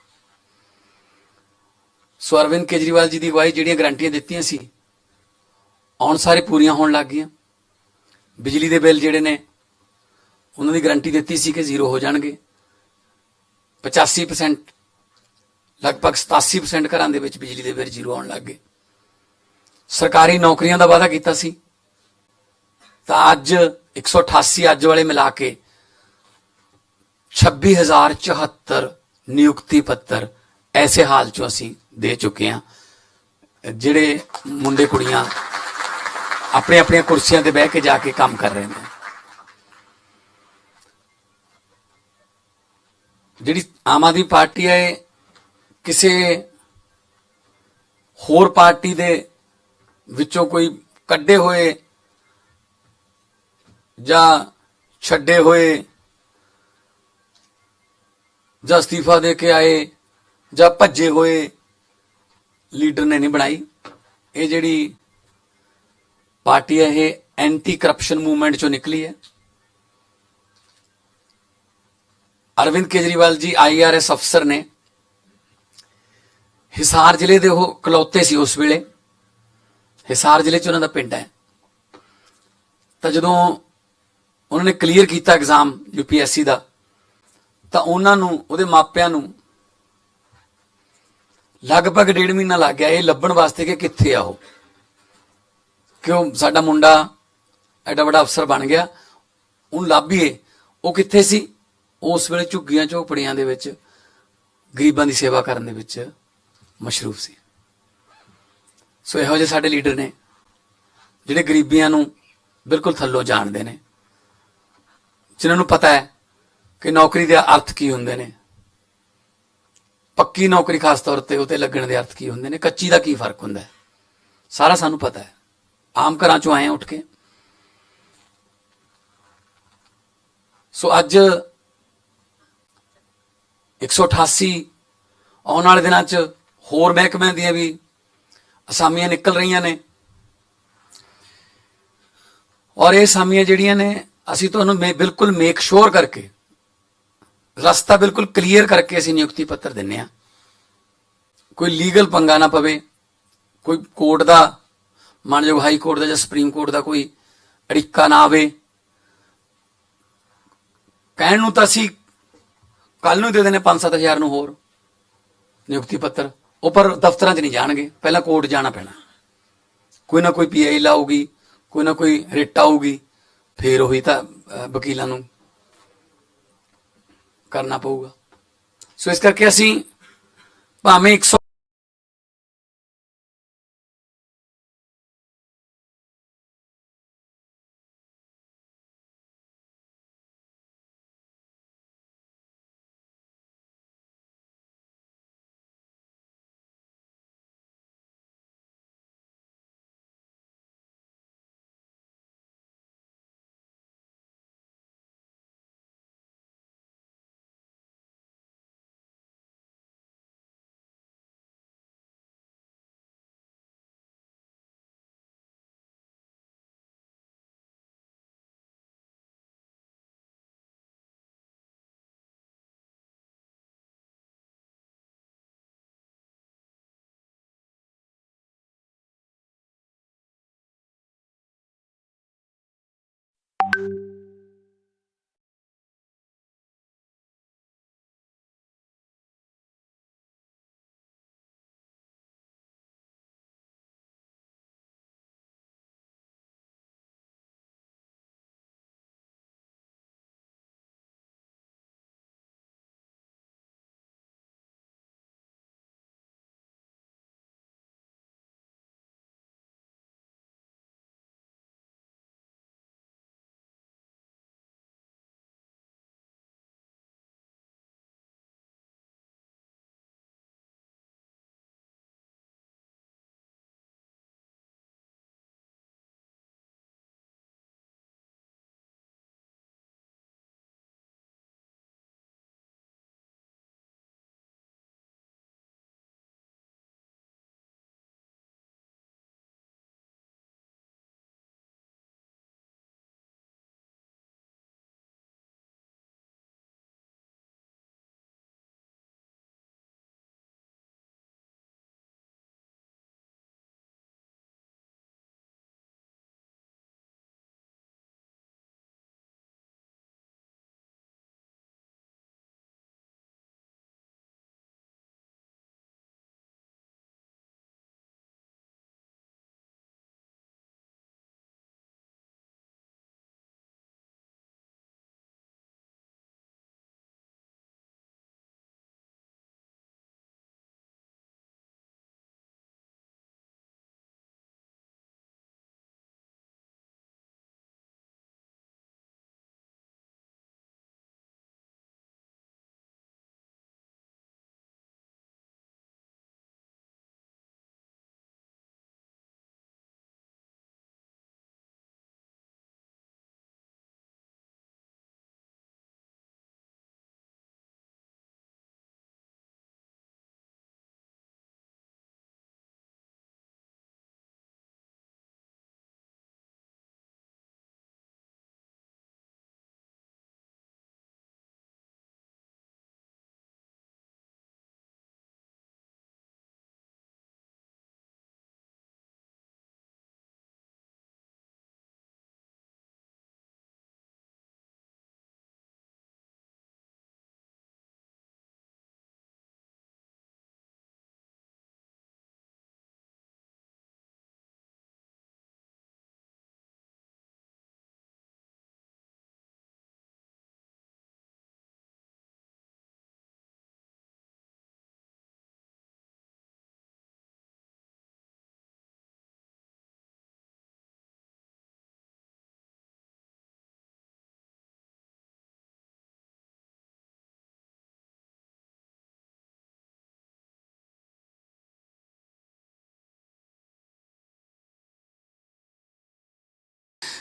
ਸੋ ਅਰਵਿੰਦ ਕੇਜਰੀਵਾਲ ਜੀ ਦੀ ਅਗਵਾਈ ਜਿਹੜੀਆਂ ਗਾਰੰਟੀਆਂ ਦਿੱਤੀਆਂ ਸੀ, ਆਉਣ ਸਾਰੇ ਪੂਰੀਆਂ ਹੋਣ ਲੱਗ ਗਈਆਂ। ਬਿਜਲੀ ਦੇ ਬਿੱਲ ਜਿਹੜੇ ਨੇ, ਉਹਨਾਂ ਦੀ ਗਾਰੰਟੀ ਦਿੱਤੀ ਸੀ ਕਿ ਜ਼ੀਰੋ ਹੋ ਜਾਣਗੇ। 85% ਲਗਭਗ 87% ਘਰਾਂ ਦੇ ਵਿੱਚ ਬਿਜਲੀ ਦੇ ਬਿੱਲ ਜ਼ੀਰੋ ਆਉਣ ਲੱਗ ਗਏ। ਸਰਕਾਰੀ ਨੌਕਰੀਆਂ ਦਾ ਵਾਅਦਾ ਕੀਤਾ ਸੀ। ਤਾਂ ਅੱਜ 188 ਅੱਜ ਵਾਲੇ ਮਿਲਾ ਕੇ 26074 ਨਿਯੁਕਤੀ ਪੱਤਰ ਐਸੇ ਹਾਲ ਚੋਂ ਅਸੀਂ ਦੇ ਚੁੱਕੇ ਹਾਂ, ਜਿਹੜੇ ਮੁੰਡੇ ਕੁੜੀਆਂ ਆਪਣੇ ਆਪਣੀਆਂ ਕੁਰਸੀਆਂ ਤੇ ਬਹਿ ਕੇ ਜਾ ਕੇ ਕੰਮ ਕਰ ਰਹੇ ਨੇ। ਜਿਹੜੀ ਆਮ ਆਦਮੀ ਪਾਰਟੀ ਹੈ ਕਿਸੇ ਹੋਰ ਪਾਰਟੀ ਦੇ ਵਿੱਚੋਂ ਕੋਈ ਕੱਢੇ ਹੋਏ ਜਾਂ ਛੱਡੇ ਹੋਏ ਜਾਂ ਅਸਤੀਫਾ ਦੇ ਕੇ ਆਏ ਜਾਂ ਭੱਜੇ ਹੋਏ ਲੀਡਰ ਨੇ ਨਹੀਂ ਬਣਾਈ। ਇਹ ਜਿਹੜੀ ਪਾਰਟੀ ਹੈ, ਇਹ ਐਂਟੀ ਕਰਪਸ਼ਨ ਮੂਵਮੈਂਟ ਚੋਂ ਨਿਕਲੀ ਹੈ। ਅਰਵਿੰਦ ਕੇਜਰੀਵਾਲ ਜੀ ਆਈਆਰਐਸ ਅਫਸਰ ਨੇ। ਹਿਸਾਰ ਜ਼ਿਲ੍ਹੇ ਦੇ ਉਹ ਕਲੌਤੇ ਸੀ ਉਸ ਵੇਲੇ। ਹਿਸਾਰ ਜ਼ਿਲ੍ਹੇ 'ਚ ਉਹਨਾਂ ਦਾ ਪਿੰਡ ਹੈ। ਤਾਂ ਜਦੋਂ ਉਹਨਾਂ ਨੇ ਕਲੀਅਰ ਕੀਤਾ ਐਗਜ਼ਾਮ ਯੂਪੀਐਸਸੀ ਦਾ ਤਾਂ ਉਹਨਾਂ ਨੂੰ, ਉਹਦੇ ਮਾਪਿਆਂ ਨੂੰ ਲਗਭਗ ਡੇਢ ਮਹੀਨਾ ਲੱਗ ਗਿਆ ਇਹ ਲੱਭਣ ਵਾਸਤੇ ਕਿ ਕਿੱਥੇ ਆ ਉਹ। ਕਿਉਂ? ਸਾਡਾ ਮੁੰਡਾ ਐਡਾ ਵੱਡਾ ਅਫਸਰ ਬਣ ਗਿਆ। ਉਹਨੂੰ ਲੱਭੀਏ। ਉਹ ਕਿੱਥੇ ਸੀ? ਉਸ ਵੇਲੇ ਝੁੱਗੀਆਂ ਝੋਪੜੀਆਂ ਦੇ ਵਿੱਚ, ਗਰੀਬਾਂ ਦੀ ਸੇਵਾ ਕਰਨ ਦੇ ਵਿੱਚ ਮਸ਼ਰੂਫ ਸੀ। ਸੋ ਇਹੋ ਜਿਹੇ ਸਾਡੇ ਲੀਡਰ ਨੇ, ਜਿਹੜੇ ਗਰੀਬੀਆਂ ਨੂੰ ਬਿਲਕੁਲ ਥੱਲੋਂ ਜਾਣਦੇ ਨੇ। ਜਿਨ੍ਹਾਂ ਨੂੰ ਪਤਾ ਹੈ ਕਿ ਨੌਕਰੀ ਦੇ ਅਰਥ ਕੀ ਹੁੰਦੇ ਨੇ? ਪੱਕੀ ਨੌਕਰੀ ਖਾਸ ਤੌਰ ਤੇ ਉਤੇ ਲੱਗਣ ਦੇ ਅਰਥ ਕੀ ਹੁੰਦੇ ਨੇ? ਕੱਚੀ ਦਾ ਕੀ ਫ਼ਰਕ ਹੁੰਦਾ ਹੈ? ਸਾਰਾ ਸਾਨੂੰ ਪਤਾ ਹੈ। ਆਮ ਘਰਾਂ ਚੋਂ ਆਏ ਹਾਂ ਉੱਠ ਕੇ। ਸੋ ਅੱਜ 188 ਆਉਣ ਵਾਲੇ ਦਿਨਾਂ 'ਚ ਹੋਰ ਮਹਿਕਮਿਆਂ ਦੀਆਂ ਵੀ ਅਸਾਮੀਆਂ ਨਿਕਲ ਰਹੀਆਂ ਨੇ। ਔਰ ਇਹ ਅਸਾਮੀਆਂ ਜਿਹੜੀਆਂ ਨੇ, ਅਸੀਂ ਤੁਹਾਨੂੰ ਮੇ- ਬਿਲਕੁਲ ਮੇਕ ਸ਼ੋਰ ਕਰਕੇ ਰਸਤਾ ਬਿਲਕੁਲ ਕਲੀਅਰ ਕਰਕੇ ਅਸੀਂ ਨਿਯੁਕਤੀ ਪੱਤਰ ਦਿੰਨੇ ਆ ਕੋਈ ਲੀਗਲ ਪੰਗਾ ਨਾ ਪਵੇ, ਕੋਈ ਕੋਰਟ ਦਾ ਮਾਨਯੋਗ ਹਾਈ ਕੋਰਟ ਦਾ ਜਾਂ ਸੁਪਰੀਮ ਕੋਰਟ ਦਾ ਕੋਈ ਅੜਿੱਕਾ ਨਾ ਆਵੇ। ਕਹਿਣ ਨੂੰ ਤਾਂ ਅਸੀਂ ਕੱਲ ਨੂੰ ਹੀ ਦੇ ਦੇਣੇ 5-7000 ਨੂੰ ਹੋਰ ਨਿਯੁਕਤੀ ਪੱਤਰ। ਉਹ ਪਰ ਦਫ਼ਤਰਾਂ 'ਚ ਨਹੀਂ ਜਾਣਗੇ, ਪਹਿਲਾਂ ਕੋਰਟ ਜਾਣਾ ਪੈਣਾ। ਕੋਈ ਨਾ ਕੋਈ ਪੀਆਈ ਲਾਊਗੀ, ਕੋਈ ਨਾ ਕੋਈ ਰਿਟ ਆਊਗੀ, ਫੇਰ ਉਹੀ ਤਾਂ ਵਕੀਲਾਂ ਨੂੰ ਕਰਨਾ ਪਊਗਾ। ਸੋ ਇਸ ਕਰਕੇ ਅਸੀਂ ਭਾਵੇਂ 100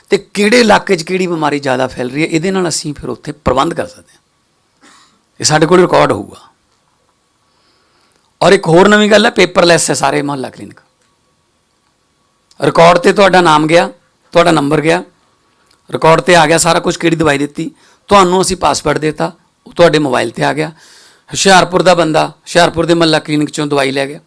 ਤੇ ਕਿਹੜੇ ਇਲਾਕੇ 'ਚ ਕਿਹੜੀ ਬਿਮਾਰੀ ਜ਼ਿਆਦਾ ਫੈਲ ਰਹੀ ਹੈ, ਇਹਦੇ ਨਾਲ ਅਸੀਂ ਫਿਰ ਉੱਥੇ ਪ੍ਰਬੰਧ ਕਰ ਸਕਦੇ ਹਾਂ। ਇਹ ਸਾਡੇ ਕੋਲ ਰਿਕਾਰਡ ਹੋਊਗਾ। ਔਰ ਇੱਕ ਹੋਰ ਨਵੀਂ ਗੱਲ ਹੈ ਪੇਪਰਲੈਸ ਹੈ ਸਾਰੇ ਮੁਹੱਲਾ ਕਲੀਨਿਕ। ਰਿਕਾਰਡ ਤੇ ਤੁਹਾਡਾ ਨਾਮ ਗਿਆ, ਤੁਹਾਡਾ ਨੰਬਰ ਗਿਆ ਰਿਕਾਰਡ ਤੇ ਆ ਗਿਆ, ਸਾਰਾ ਕੁਝ ਕਿਹੜੀ ਦਵਾਈ ਦਿੱਤੀ, ਤੁਹਾਨੂੰ ਅਸੀਂ ਪਾਸਵਰਡ ਦਿੱਤਾ, ਉਹ ਤੁਹਾਡੇ ਮੋਬਾਈਲ ਤੇ ਆ ਗਿਆ। ਹੁਸ਼ਿਆਰਪੁਰ ਦਾ ਬੰਦਾ, ਹੁਸ਼ਿਆਰਪੁਰ ਦੇ ਮਹੱਲਾ ਕਲੀਨਿਕ ਚੋਂ ਦਵਾਈ ਲੈ ਗਿਆ।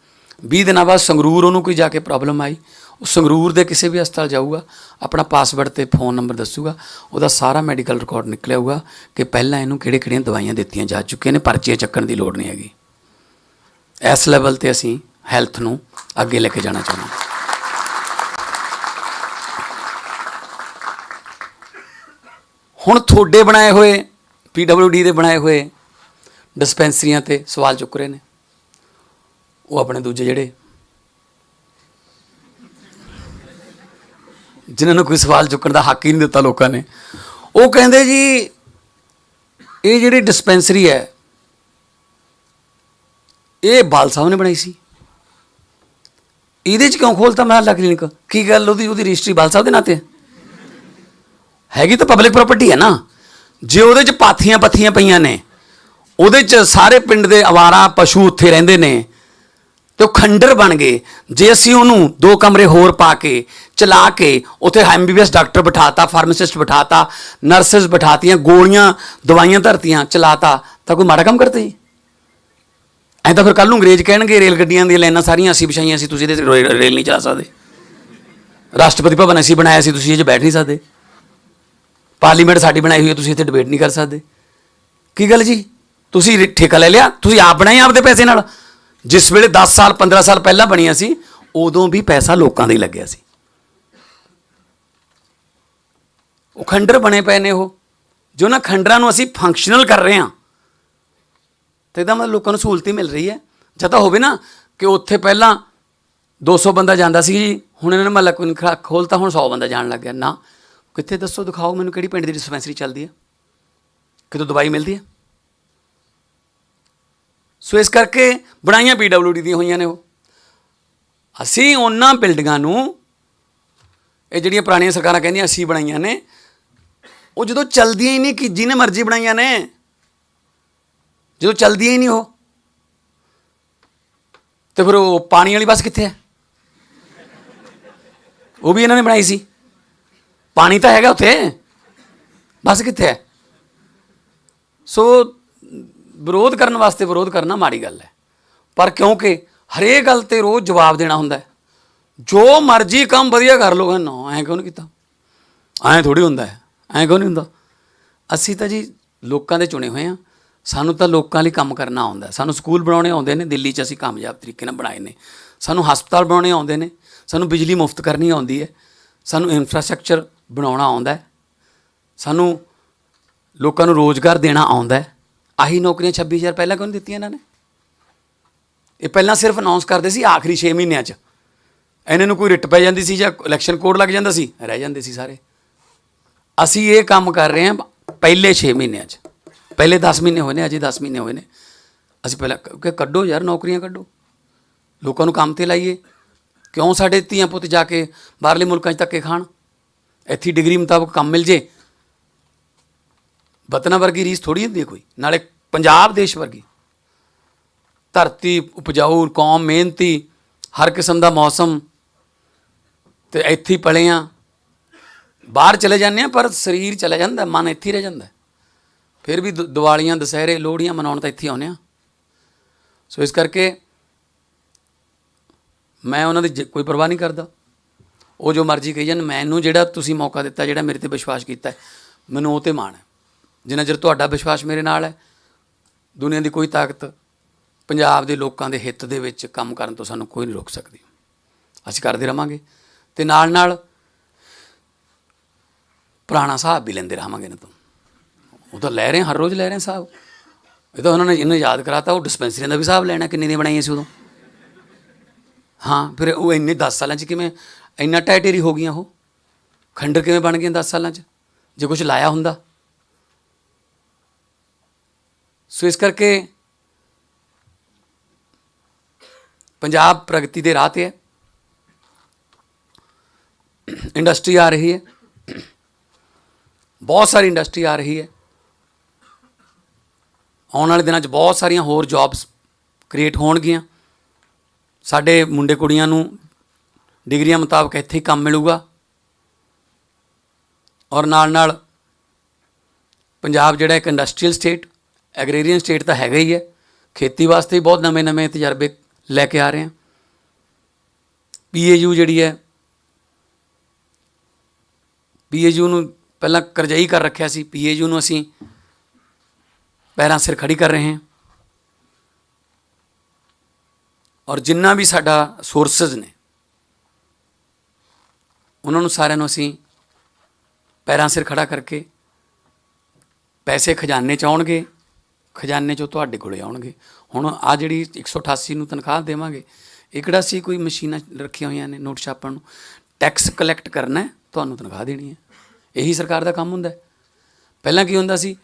20 ਦਿਨਾਂ ਬਾਅਦ ਸੰਗਰੂਰ ਉਹਨੂੰ ਕੋਈ ਜਾ ਕੇ ਪ੍ਰੋਬਲਮ ਆਈ। ਉਹ ਸੰਗਰੂਰ ਦੇ ਕਿਸੇ ਵੀ ਹਸਪਤਾਲ ਜਾਊਗਾ, ਆਪਣਾ ਪਾਸਵਰਡ ਤੇ ਫੋਨ ਨੰਬਰ ਦੱਸੂਗਾ, ਉਹਦਾ ਸਾਰਾ ਮੈਡੀਕਲ ਰਿਕਾਰਡ ਨਿਕਲਿਆ ਹੋਊਗਾ ਕਿ ਪਹਿਲਾਂ ਇਹਨੂੰ ਕਿਹੜੇ ਕਿਹੜੀਆਂ ਦਵਾਈਆਂ ਦਿੱਤੀਆਂ ਜਾ ਚੁੱਕੀਆਂ ਨੇ, ਪਰਚੀਆਂ ਚੱਕਣ ਦੀ ਲੋੜ ਨਹੀਂ ਹੈਗੀ। ਇਸ ਲੈਵਲ ਤੇ ਅਸੀਂ ਹੈਲਥ ਨੂੰ ਅੱਗੇ ਲੈ ਕੇ ਜਾਣਾ ਚਾਹੁੰਦੇ ਹਾਂ। ਹੁਣ ਤੁਹਾਡੇ ਬਣਾਏ ਹੋਏ ਡੀ ਦੇ ਬਣਾਏ ਹੋਏ ਡਿਸਪੈਂਸਰੀਆਂ ਤੇ ਸਵਾਲ ਚੁੱਕ ਰਹੇ ਨੇ। ਉਹ ਆਪਣੇ ਦੂਜੇ ਜਿਹੜੇ ਜਿਨ੍ਹਾਂ ਨੂੰ ਕੋਈ ਸਵਾਲ ਚੁੱਕਣ ਦਾ ਹੱਕ ਹੀ ਨਹੀਂ ਦਿੱਤਾ ਲੋਕਾਂ ਨੇ। ਉਹ ਕਹਿੰਦੇ ਜੀ, ਇਹ ਜਿਹੜੀ ਡਿਸਪੈਂਸਰੀ ਹੈ, ਇਹ ਬਾਲ ਸਾਹਿਬ ਨੇ ਬਣਾਈ ਸੀ। ਇਹਦੇ ਚ ਕਿਉਂ ਖੋਲਤਾ ਮਹੱਲਾ ਕਲੀਨਿਕ? ਕੀ ਗੱਲ ਉਹਦੀ ਉਹਦੀ ਰਜਿਸਟਰੀ ਬਾਲ ਸਾਹਿਬ ਦੇ ਨਾਂ ਤੇ ਹੈਗੀ ਤਾਂ ਪਬਲਿਕ ਪ੍ਰਾਪਰਟੀ ਹੈ ਨਾ। ਜੇ ਉਹਦੇ ਚ ਪਾਥੀਆਂ ਪੱਥੀਆਂ ਪਈਆਂ ਨੇ, ਉਹਦੇ ਚ ਸਾਰੇ ਪਿੰਡ ਦੇ ਆਵਾਰਾ ਪਸ਼ੂ ਉੱਥੇ ਰਹਿੰਦੇ ਨੇ, ਤੇ ਉਹ ਖੰਡਰ ਬਣ ਗਏ। ਜੇ ਅਸੀਂ ਉਹਨੂੰ ਦੋ ਕਮਰੇ ਹੋਰ ਪਾ ਕੇ ਚਲਾ ਕੇ ਉੱਥੇ ਐਮਬੀਬੀਐਸ ਡਾਕਟਰ ਬਿਠਾਤਾ, ਫਾਰਮਾਸਿਸਟ ਬਿਠਾਤਾ, ਨਰਸਸ ਬਿਠਾਤੀਆਂ, ਗੋਲੀਆਂ, ਦਵਾਈਆਂ ਧਰਤੀਆਂ, ਚਲਾਤਾ। ਤਾਂ ਕੋਈ ਮਾੜਾ ਕੰਮ ਕਰਤੇ ਜੀ? ਐਂ ਤਾਂ ਫਿਰ ਕੱਲ ਨੂੰ ਅੰਗਰੇਜ਼ ਕਹਿਣਗੇ, ਰੇਲ ਗੱਡੀਆਂ ਦੀਆਂ ਲਾਈਨਾਂ ਸਾਰੀਆਂ ਅਸੀਂ ਵਿਛਾਈਆਂ ਸੀ, ਤੁਸੀਂ ਇਹਦੇ ਤੇ ਰੋ- ਰੇਲ ਨਹੀਂ ਚਲਾ ਸਕਦੇ। ਰਾਸ਼ਟਰਪਤੀ ਭਵਨ ਅਸੀਂ ਬਣਾਇਆ ਸੀ, ਤੁਸੀਂ ਇਹ 'ਚ ਬੈਠ ਨਹੀਂ ਸਕਦੇ। ਪਾਰਲੀਮੈਂਟ ਸਾਡੀ ਬਣਾਈ ਹੋਈ ਹੈ, ਤੁਸੀਂ ਇੱਥੇ ਡਿਬੇਟ ਨਹੀਂ ਕਰ ਸਕਦੇ। ਕੀ ਗੱਲ ਜੀ? ਤੁਸੀਂ ਠੇਕਾ ਲੈ ਲਿਆ? ਤੁਸੀਂ ਆਪ ਬਣਾਈ ਆਪਦੇ ਪੈਸੇ ਨਾਲ? ਜਿਸ ਵੇਲੇ 10 ਸਾਲ 15 ਸਾਲ ਪਹਿਲਾਂ ਬਣੀਆਂ ਸੀ, ਉਦੋਂ ਵੀ ਪੈਸਾ ਲੋਕਾਂ ਦਾ ਹੀ ਲੱਗਿਆ ਸੀ। ਉਹ ਖੰਡਰ ਬਣੇ ਪਏ ਨੇ ਉਹ, ਜੋ ਉਹਨਾਂ ਖੰਡਰਾਂ ਨੂੰ ਅਸੀਂ ਫੰਕਸ਼ਨਲ ਕਰ ਰਹੇ ਹਾਂ। ਤੇ ਇਹਦਾ ਮਤਲਬ ਲੋਕਾਂ ਨੂੰ ਸਹੂਲਤ ਹੀ ਮਿਲ ਰਹੀ ਹੈ। ਜਾਂ ਤਾਂ ਹੋਵੇ ਨਾ ਕਿ ਉੱਥੇ ਪਹਿਲਾਂ 200 ਬੰਦਾ ਜਾਂਦਾ ਸੀ ਜੀ, ਹੁਣ ਇਹਨਾਂ ਨੇ ਮਹੱਲਾ ਕੋਈ ਖੋਲਤਾ ਹੁਣ 100 ਬੰਦਾ ਜਾਣ ਲੱਗ ਗਿਆ। ਨਾ, ਕਿੱਥੇ ਦੱਸੋ, ਦਿਖਾਓ ਮੈਨੂੰ ਕਿਹੜੀ ਪਿੰਡ ਦੀ ਡਿਸਪੈਂਸਰੀ ਚੱਲਦੀ ਹੈ? ਕਿਤੋਂ ਦਵਾਈ ਮਿਲਦੀ ਹੈ? ਸੋ ਇਸ ਕਰਕੇ ਬਣਾਈਆਂ ਪੀਡਬਲਯੂਡੀ ਦੀਆਂ ਹੋਈਆਂ ਨੇ ਉਹ। ਅਸੀਂ ਉਹਨਾਂ ਬਿਲਡਿੰਗਾਂ ਨੂੰ, ਇਹ ਜਿਹੜੀਆਂ ਪੁਰਾਣੀਆਂ ਸਰਕਾਰਾਂ ਕਹਿੰਦੀਆਂ, ਅਸੀਂ ਬਣਾਈਆਂ ਨੇ ਉਹ ਜਦੋਂ ਚੱਲਦੀਆਂ ਹੀ ਨਹੀਂ ਕਿ ਜਿਹਨੇ ਮਰਜ਼ੀ ਬਣਾਈਆਂ ਨੇ। ਜਦੋਂ ਚਲਦੀਆਂ ਹੀ ਨਹੀਂ ਉਹ। ਤੇ ਫਿਰ ਉਹ ਪਾਣੀ ਵਾਲੀ ਬੱਸ ਕਿੱਥੇ ਹੈ? ਉਹ ਵੀ ਇਹਨਾਂ ਨੇ ਬਣਾਈ ਸੀ। ਪਾਣੀ ਤਾਂ ਹੈਗਾ ਉੱਥੇ। ਬੱਸ ਕਿੱਥੇ ਹੈ? ਸੋ ਵਿਰੋਧ ਕਰਨ ਵਾਸਤੇ ਵਿਰੋਧ ਕਰਨਾ ਮਾੜੀ ਗੱਲ ਹੈ। ਪਰ ਕਿਉਂਕਿ ਹਰੇਕ ਗੱਲ ਤੇ ਰੋਜ਼ ਜਵਾਬ ਦੇਣਾ ਹੁੰਦਾ ਜੋ ਮਰਜ਼ੀ ਕੰਮ ਵਧੀਆ ਕਰ ਲੋ ਨਾ, ਐਂ ਕਿਉਂ ਨਹੀਂ ਕੀਤਾ? ਐਂ ਥੋੜੀ ਹੁੰਦਾ ਹੈ। ਐਂ ਕਿਉਂ ਨਹੀਂ ਹੁੰਦਾ? ਅਸੀਂ ਤਾਂ ਜੀ ਲੋਕਾਂ ਦੇ ਚੁਣੇ ਹੋਏ ਆ ਸਾਨੂੰ ਤਾਂ ਲੋਕਾਂ ਲਈ ਕੰਮ ਕਰਨਾ ਆਉਂਦਾ ਸਾਨੂੰ ਸਕੂਲ ਬਣਾਉਣੇ ਆਉਂਦੇ ਨੇ, ਦਿੱਲੀ 'ਚ ਅਸੀਂ ਕਾਮਯਾਬ ਤਰੀਕੇ ਨਾਲ ਬਣਾਏ ਨੇ। ਸਾਨੂੰ ਹਸਪਤਾਲ ਬਣਾਉਣੇ ਆਉਂਦੇ ਨੇ। ਸਾਨੂੰ ਬਿਜਲੀ ਮੁਫਤ ਕਰਨੀ ਆਉਂਦੀ ਹੈ। ਸਾਨੂੰ ਇਨਫਰਾਸਟ੍ਰਕਚਰ ਬਣਾਉਣਾ ਆਉਂਦਾ ਹੈ। ਸਾਨੂੰ ਲੋਕਾਂ ਨੂੰ ਰੋਜ਼ਗਾਰ ਦੇਣਾ ਆਉਂਦਾ ਹੈ। ਆਹੀ ਨੌਕਰੀਆਂ 26000 ਪਹਿਲਾਂ ਕਿਉਂ ਨਹੀਂ ਦਿੱਤੀਆਂ ਇਹਨਾਂ ਨੇ? ਇਹ ਪਹਿਲਾਂ ਸਿਰਫ ਅਨਾਉਂਸ ਕਰਦੇ ਸੀ ਆਖਰੀ 6 ਮਹੀਨਿਆਂ 'ਚ। ਇਹਨਾਂ ਨੂੰ ਕੋਈ ਰਿਟ ਪੈ ਜਾਂਦੀ ਸੀ ਜਾਂ ਇਲੈਕਸ਼ਨ ਕੋਡ ਲੱਗ ਜਾਂਦਾ ਸੀ? ਰਹਿ ਜਾਂਦੇ ਸੀ ਸਾਰੇ। ਅਸੀਂ ਇਹ ਕੰਮ ਕਰ ਰਹੇ ਹਾਂ ਪਹਿਲੇ 6 ਮਹੀਨਿਆਂ 'ਚ। ਪਹਿਲੇ 10 ਮਹੀਨੇ ਹੋਏ ਨੇ, ਅਜੇ 10 ਮਹੀਨੇ ਹੋਏ ਨੇ। ਅਸੀਂ ਪਹਿਲਾਂ ਕ- ਕਿ ਕੱਢੋ ਯਾਰ, ਨੌਕਰੀਆਂ ਕੱਢੋ। ਲੋਕਾਂ ਨੂੰ ਕੰਮ ਤੇ ਲਾਈਏ। ਕਿਉਂ ਸਾਡੇ ਧੀਆਂ ਪੁੱਤ ਜਾ ਕੇ ਬਾਹਰਲੇ ਮੁਲਕਾਂ 'ਚ ਧੱਕੇ ਖਾਣ? ਇੱਥੇ ਡਿਗਰੀ ਮੁਤਾਬਕ ਕੰਮ ਮਿਲ ਜੇ। ਵਤਨਾਂ ਵਰਗੀ ਰੀਸ ਥੋੜੀ ਹੁੰਦੀ ਹੈ ਕੋਈ? ਨਾਲੇ ਪੰਜਾਬ ਦੇਸ਼ ਵਰਗੀ। ਧਰਤੀ, ਉਪਜਾਊ, ਕੌਮ, ਮਿਹਨਤੀ, ਹਰ ਕਿਸਮ ਦਾ ਮੌਸਮ। ਤੇ ਇੱਥੇ ਹੀ ਪਲੇ ਆ। ਬਾਹਰ ਚਲੇ ਜਾਂਦੇ ਆ ਪਰ ਸਰੀਰ ਚਲਾ ਜਾਂਦਾ, ਮਨ ਇੱਥੇ ਰਹਿ ਜਾਂਦਾ। ਫਿਰ ਵੀ ਦ- ਦੀਵਾਲੀਆਂ, ਦੁਸਹਿਰੇ, ਲੋਹੜੀਆਂ ਮਨਾਉਣ ਤਾਂ ਇੱਥੇ ਹੀ ਆਉਂਦੇ ਆ ਸੋ ਇਸ ਕਰਕੇ ਮੈਂ ਉਹਨਾਂ ਦੀ ਜ- ਕੋਈ ਪਰਵਾਹ ਨਹੀਂ ਕਰਦਾ। ਉਹ ਜੋ ਮਰਜ਼ੀ ਕਹੀ ਜਾਣ, ਮੈਨੂੰ ਜਿਹੜਾ ਤੁਸੀਂ ਮੌਕਾ ਦਿੱਤਾ, ਜਿਹੜਾ ਮੇਰੇ ਤੇ ਵਿਸ਼ਵਾਸ ਕੀਤਾ ਮੈਨੂੰ ਉਹ ਤੇ ਮਾਣ ਹੈ। ਜਿੰਨਾ ਚਿਰ ਤੁਹਾਡਾ ਵਿਸ਼ਵਾਸ ਮੇਰੇ ਨਾਲ ਹੈ, ਦੁਨੀਆ ਦੀ ਕੋਈ ਤਾਕਤ, ਪੰਜਾਬ ਦੇ ਲੋਕਾਂ ਦੇ ਹਿੱਤ ਦੇ ਵਿੱਚ ਕੰਮ ਕਰਨ ਤੋਂ ਸਾਨੂੰ ਕੋਈ ਨਹੀਂ ਰੋਕ ਸਕਦੀ। ਅਸੀਂ ਕਰਦੇ ਰਵਾਂਗੇ। ਤੇ ਨਾਲ ਨਾਲ ਪੁਰਾਣਾ ਹਿਸਾਬ ਵੀ ਲੈਂਦੇ ਰਹਾਂਗੇ ਇਹਨਾਂ ਤੋਂ। ਉਹ ਤਾਂ ਲੈ ਰਹੇ, ਹਰ ਰੋਜ਼ ਲੈ ਰਹੇ ਹਾਂ ਹਿਸਾਬ। ਇਹ ਤਾਂ ਉਹਨਾਂ ਨੇ ਇਹਨੂੰ ਯਾਦ ਕਰਾਤਾ, ਉਹ ਡਿਸਪੈਂਸਰੀਆਂ ਦਾ ਵੀ ਹਿਸਾਬ ਲੈਣਾ ਕਿੰਨੇ ਦੀਆਂ ਬਣਾਈਆਂ ਸੀ ਉਦੋਂ। ਹਾਂ, ਫਿਰ ਉਹ ਇੰਨੇ 10 ਸਾਲਾਂ 'ਚ ਕਿਵੇਂ, ਇੰਨਾ ਟਾਈਟੇਰੀ ਹੋ ਗਈਆਂ ਉਹ। ਖੰਡਰ ਕਿਵੇਂ ਬਣ ਗਈਆਂ 10 ਸਾਲਾਂ 'ਚ, ਜੇ ਕੁਝ ਲਾਇਆ ਹੁੰਦਾ। ਸੋ ਇਸ ਕਰਕੇ ਪੰਜਾਬ ਪ੍ਰਗਤੀ ਦੇ ਰਾਹ ਤੇ ਹੈ। ਇੰਡਸਟਰੀ ਆ ਰਹੀ ਹੈ। ਬਹੁਤ ਸਾਰੀ ਇੰਡਸਟਰੀ ਆ ਰਹੀ ਹੈ। ਆਉਣ ਵਾਲੇ ਦਿਨਾਂ 'ਚ ਬਹੁਤ ਸਾਰੀਆਂ ਹੋਰ ਜੌਬਸ ਕ੍ਰੀਏਟ ਹੋਣਗੀਆਂ। ਸਾਡੇ ਮੁੰਡੇ ਕੁੜੀਆਂ ਨੂੰ ਡਿਗਰੀਆਂ ਮੁਤਾਬਕ ਇੱਥੇ ਹੀ ਕੰਮ ਮਿਲੂਗਾ। ਔਰ ਨਾਲ ਨਾਲ ਪੰਜਾਬ ਜਿਹੜਾ ਇੱਕ ਇੰਡਸਟਰੀਅਲ ਸਟੇਟ ਐਗਰੀਰੀਅਨ ਸਟੇਟ ਤਾਂ ਹੈਗਾ ਹੀ ਹੈ। ਖੇਤੀ ਵਾਸਤੇ ਵੀ ਬਹੁਤ ਨਵੇਂ-ਨਵੇਂ ਤਜਰਬੇ ਲੈ ਕੇ ਆ ਰਹੇ ਹਾਂ। ਪੀਏਯੂ ਜਿਹੜੀ ਹੈ, ਪੀਏਯੂ ਨੂੰ ਪਹਿਲਾਂ ਕਰਜ਼ਈ ਕਰ ਰੱਖਿਆ ਸੀ ਪੀਏਯੂ ਨੂੰ ਅਸੀਂ। ਪੈਰਾਂ ਸਿਰ ਖੜੀ ਕਰ ਰਹੇ ਹਾਂ। ਔਰ ਜਿੰਨਾ ਵੀ ਸਾਡਾ ਸੋਰਸਸ ਨੇ, ਉਹਨਾਂ ਨੂੰ ਸਾਰਿਆਂ ਨੂੰ ਅਸੀਂ ਪੈਰਾਂ ਸਿਰ ਖੜਾ ਕਰਕੇ ਪੈਸੇ ਖਜ਼ਾਨੇ ਚ ਆਉਣਗੇ, ਖਜ਼ਾਨੇ ਚੋਂ ਤੁਹਾਡੇ ਕੋਲੇ ਆਉਣਗੇ। ਹੁਣ ਆ ਜਿਹੜੀ 188 ਨੂੰ ਤਨਖਾਹ ਦੇਵਾਂਗੇ, ਇਹ ਕਿਹੜਾ ਸੀ? ਕੋਈ ਮਸ਼ੀਨਾਂ ਰੱਖੀਆਂ ਹੋਈਆਂ ਨੇ ਨੋਟ ਛਾਪਣ ਨੂੰ। ਟੈਕਸ ਕਲੈਕਟ ਕਰਨਾ ਤੁਹਾਨੂੰ ਤਨਖਾਹ ਦੇਣੀ ਹੈ। ਇਹੀ ਸਰਕਾਰ ਦਾ ਕੰਮ ਹੁੰਦਾ ਪਹਿਲਾਂ ਕੀ ਹੁੰਦਾ ਸੀ?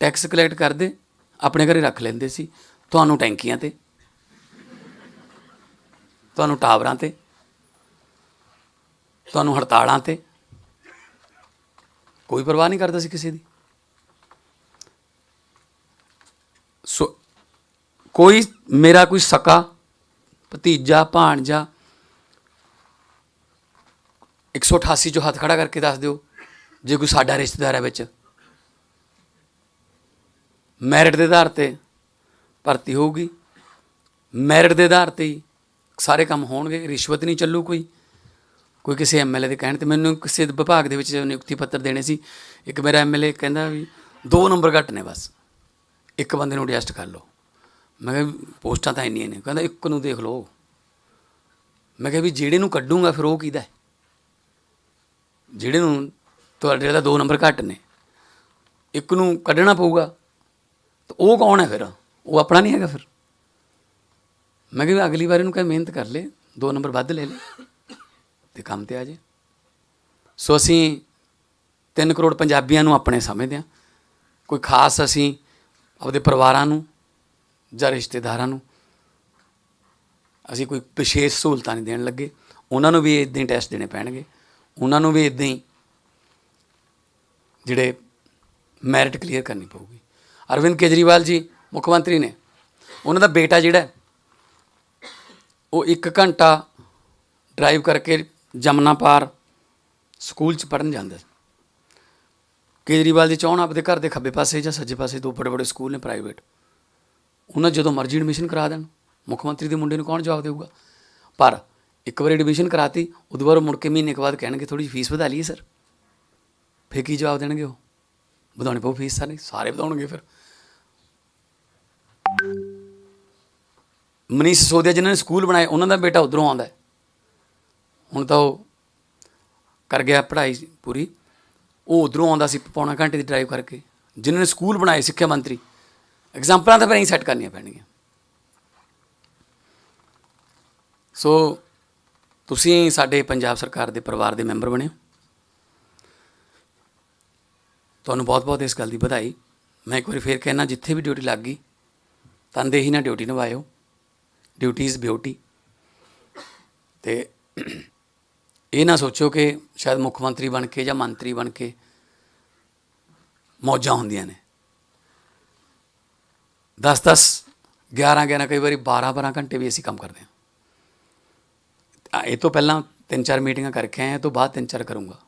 ਟੈਕਸ ਕਲੈਕਟ ਕਰਦੇ, ਆਪਣੇ ਘਰੇ ਰੱਖ ਲੈਂਦੇ ਸੀ। ਤੁਹਾਨੂੰ ਟੈਂਕੀਆਂ ਤੇ, ਤੁਹਾਨੂੰ ਟਾਵਰਾਂ ਤੇ, ਤੁਹਾਨੂੰ ਹੜਤਾਲਾਂ ਤੇ। ਕੋਈ ਪਰਵਾਹ ਨਹੀਂ ਕਰਦਾ ਸੀ ਕਿਸੇ ਦੀ। ਸੋ, ਕੋਈ ਮੇਰਾ ਕੋਈ ਸਕਾ, ਭਤੀਜਾ, ਭਾਣਜਾ 188 ਚੋਂ ਹੱਥ ਖੜਾ ਕਰਕੇ ਦੱਸ ਦਿਓ। ਜੇ ਕੋਈ ਸਾਡਾ ਰਿਸ਼ਤੇਦਾਰ ਹੈ ਵਿੱਚ। ਮੈਰਿਟ ਦੇ ਆਧਾਰ ਤੇ ਭਰਤੀ ਹੋਊਗੀ। ਮੈਰਿਟ ਦੇ ਆਧਾਰ ਤੇ ਹੀ ਸਾਰੇ ਕੰਮ ਹੋਣਗੇ। ਰਿਸ਼ਵਤ ਨਹੀਂ ਚੱਲੂ ਕੋਈ। ਕੋਈ ਕਿਸੇ ਐਮਐਲਏ ਦੇ ਕਹਿਣ ਤੇ ਮੈਨੂੰ ਕਿਸੇ ਵਿਭਾਗ ਦੇ ਵਿੱਚ ਨਿਯੁਕਤੀ ਪੱਤਰ ਦੇਣੇ ਸੀ, ਇੱਕ ਮੇਰਾ ਐਮਐਲਏ ਕਹਿੰਦਾ ਵੀ ਦੋ ਨੰਬਰ ਘੱਟ ਨੇ ਬਸ। ਇੱਕ ਬੰਦੇ ਨੂੰ ਐਡਜਸਟ ਕਰ ਲਓ। ਮੈਂ ਕਿਹਾ ਵੀ ਪੋਸਟਾਂ ਤਾਂ ਇੰਨੀਆਂ ਨੇ। ਕਹਿੰਦਾ ਇੱਕ ਨੂੰ ਦੇਖ ਲਓ। ਮੈਂ ਕਿਹਾ ਵੀ ਜਿਹੜੇ ਨੂੰ ਕੱਢੂੰਗਾ ਫਿਰ ਉਹ ਕਿਹਦਾ ਜਿਹੜੇ ਨੂੰ ਤੁਹਾਡੇ ਦਾ ਦੋ ਨੰਬਰ ਘੱਟ ਨੇ। ਇੱਕ ਨੂੰ ਕੱਢਣਾ ਪਊਗਾ, ਤਾਂ ਉਹ ਕੌਣ ਹੈ ਫਿਰ? ਉਹ ਆਪਣਾ ਨਹੀਂ ਹੈਗਾ ਫਿਰ। ਮੈਂ ਕਿਹਾ ਵੀ ਅਗਲੀ ਵਾਰ ਇਹਨੂੰ ਕਹੇ ਮਿਹਨਤ ਕਰ ਲੈ, ਦੋ ਨੰਬਰ ਵੱਧ ਲੈ ਲੈ, ਤੇ ਕੰਮ ਤੇ ਆ ਜੇ। ਸੋ ਅਸੀਂ 3 ਕਰੋੜ ਪੰਜਾਬੀਆਂ ਨੂੰ ਆਪਣੇ ਸਮਝਦੇ ਹਾਂ। ਕੋਈ ਖਾਸ ਅਸੀਂ ਆਪਦੇ ਪਰਿਵਾਰਾਂ ਨੂੰ ਜਾਂ ਰਿਸ਼ਤੇਦਾਰਾਂ ਨੂੰ ਅਸੀਂ ਕੋਈ ਵਿਸ਼ੇਸ਼ ਸਹੂਲਤਾਂ ਨਹੀਂ ਦੇਣ ਲੱਗੇ। ਉਹਨਾਂ ਨੂੰ ਵੀ ਇਦਾਂ ਹੀ ਟੈਸਟ ਦੇਣੇ ਪੈਣਗੇ। ਉਹਨਾਂ ਨੂੰ ਵੀ ਇਦਾਂ ਹੀ ਜਿਹੜੇ ਮੈਰਿਟ ਕਲੀਅਰ ਕਰਨੀ ਪਊਗੀ। ਅਰਵਿੰਦ ਕੇਜਰੀਵਾਲ ਜੀ, ਮੁੱਖ ਮੰਤਰੀ ਨੇ। ਉਹਨਾਂ ਦਾ ਬੇਟਾ ਜਿਹੜਾ ਉਹ 1 ਘੰਟਾ ਡਰਾਈਵ ਕਰਕੇ ਜਮਨਾ ਪਾਰ ਸਕੂਲ ਚ ਪੜਨ ਜਾਂਦਾ ਸੀ। ਕੇਜਰੀਵਾਲ ਦੀ ਚਾਹਣ ਆਪਦੇ ਘਰ ਦੇ ਖੱਬੇ ਪਾਸੇ ਜਾਂ ਸੱਜੇ ਪਾਸੇ ਦੋ ਬੜੇ ਬੜੇ ਸਕੂਲ ਨੇ ਪ੍ਰਾਈਵੇਟ ਉਹਨਾਂ ਜਦੋਂ ਮਰਜ਼ੀ ਐਡਮਿਸ਼ਨ ਕਰਾ ਦੇਣ। ਮੁੱਖ ਮੰਤਰੀ ਦੇ ਮੁੰਡੇ ਨੂੰ ਕੌਣ ਜਵਾਬ ਦੇਊਗਾ? ਪਰ ਇੱਕ ਵਾਰੀ ਐਡਮਿਸ਼ਨ ਕਰਾਤੀ ਉਦੋਂ ਬਾਅਦ ਉਹ ਮੁੜ ਕੇ ਮਹੀਨੇ ਕੁ ਬਾਅਦ ਕਹਿਣਗੇ ਥੋੜੀ ਫੀਸ ਵਧਾ ਲਈਏ ਸਰ ਫਿਰ ਕੀ ਜਵਾਬ ਦੇਣਗੇ ਉਹ? ਵਧਾਉਣੀ ਪਊ ਫੀਸ ਸਾਰੇ? ਸਾਰੇ ਵਧਾਉਣਗੇ ਫਿਰ। ਮਨੀਸ਼ ਸਿਸੋਦੀਆ ਜਿਨ੍ਹਾਂ ਨੇ ਸਕੂਲ ਬਣਾਏ, ਉਹਨਾਂ ਦਾ ਬੇਟਾ ਉਧਰੋਂ ਆਉਂਦਾ ਹੁਣ ਤਾਂ ਉਹ ਕਰ ਗਿਆ ਪੜ੍ਹਾਈ ਪੂਰੀ। ਉਹ ਉਧਰੋਂ ਆਉਂਦਾ ਸੀ ਪੌਣਾ ਘੰਟੇ ਦੀ ਡਰਾਈਵ ਕਰਕੇ। ਜਿਨ੍ਹਾਂ ਨੇ ਸਕੂਲ ਬਣਾਏ ਸਿੱਖਿਆ ਮੰਤਰੀ। ਐਗਜ਼ਾਮਪਲਾਂ ਤਾਂ ਫਿਰ ਹੀ ਸੈੱਟ ਕਰਨੀਆਂ ਪੈਣਗੀਆਂ। ਸੋ, ਤੁਸੀਂ ਸਾਡੇ ਪੰਜਾਬ ਸਰਕਾਰ ਦੇ ਪਰਿਵਾਰ ਦੇ ਮੈਂਬਰ ਬਣੇ ਹੋ ਤੁਹਾਨੂੰ ਬਹੁਤ-ਬਹੁਤ ਇਸ ਗੱਲ ਦੀ ਵਧਾਈ। ਮੈਂ ਇੱਕ ਵਾਰੀ ਫੇਰ ਕਹਿਣਾ, ਜਿੱਥੇ ਵੀ ਡਿਊਟੀ ਲੱਗ ਗਈ, ਤਨਦੇਹੀ ਨਾਲ ਡਿਊਟੀ ਨਿਭਾਇਓ। ਡਿਊਟੀ ਇਜ਼ ਬਿਊਟੀ ਤੇ ਇਹ ਨਾ ਸੋਚੋ ਕਿ ਸ਼ਾਇਦ ਮੁੱਖ ਮੰਤਰੀ ਬਣ ਕੇ ਜਾਂ ਮੰਤਰੀ ਬਣ ਕੇ ਮੌਜਾਂ ਹੁੰਦੀਆਂ ਨੇ। 10-10 11-11 ਕਈ ਵਾਰੀ 12-12 ਘੰਟੇ ਵੀ ਅਸੀਂ ਕੰਮ ਕਰਦੇ ਹਾਂ। ਇਹ ਤੋਂ ਪਹਿਲਾਂ ਤਿੰਨ ਚਾਰ ਮੀਟਿੰਗਾਂ ਕਰਕੇ ਆਏ ਇਹ ਤੋਂ ਬਾਅਦ ਤਿੰਨ ਚਾਰ ਕਰੂੰਗਾ।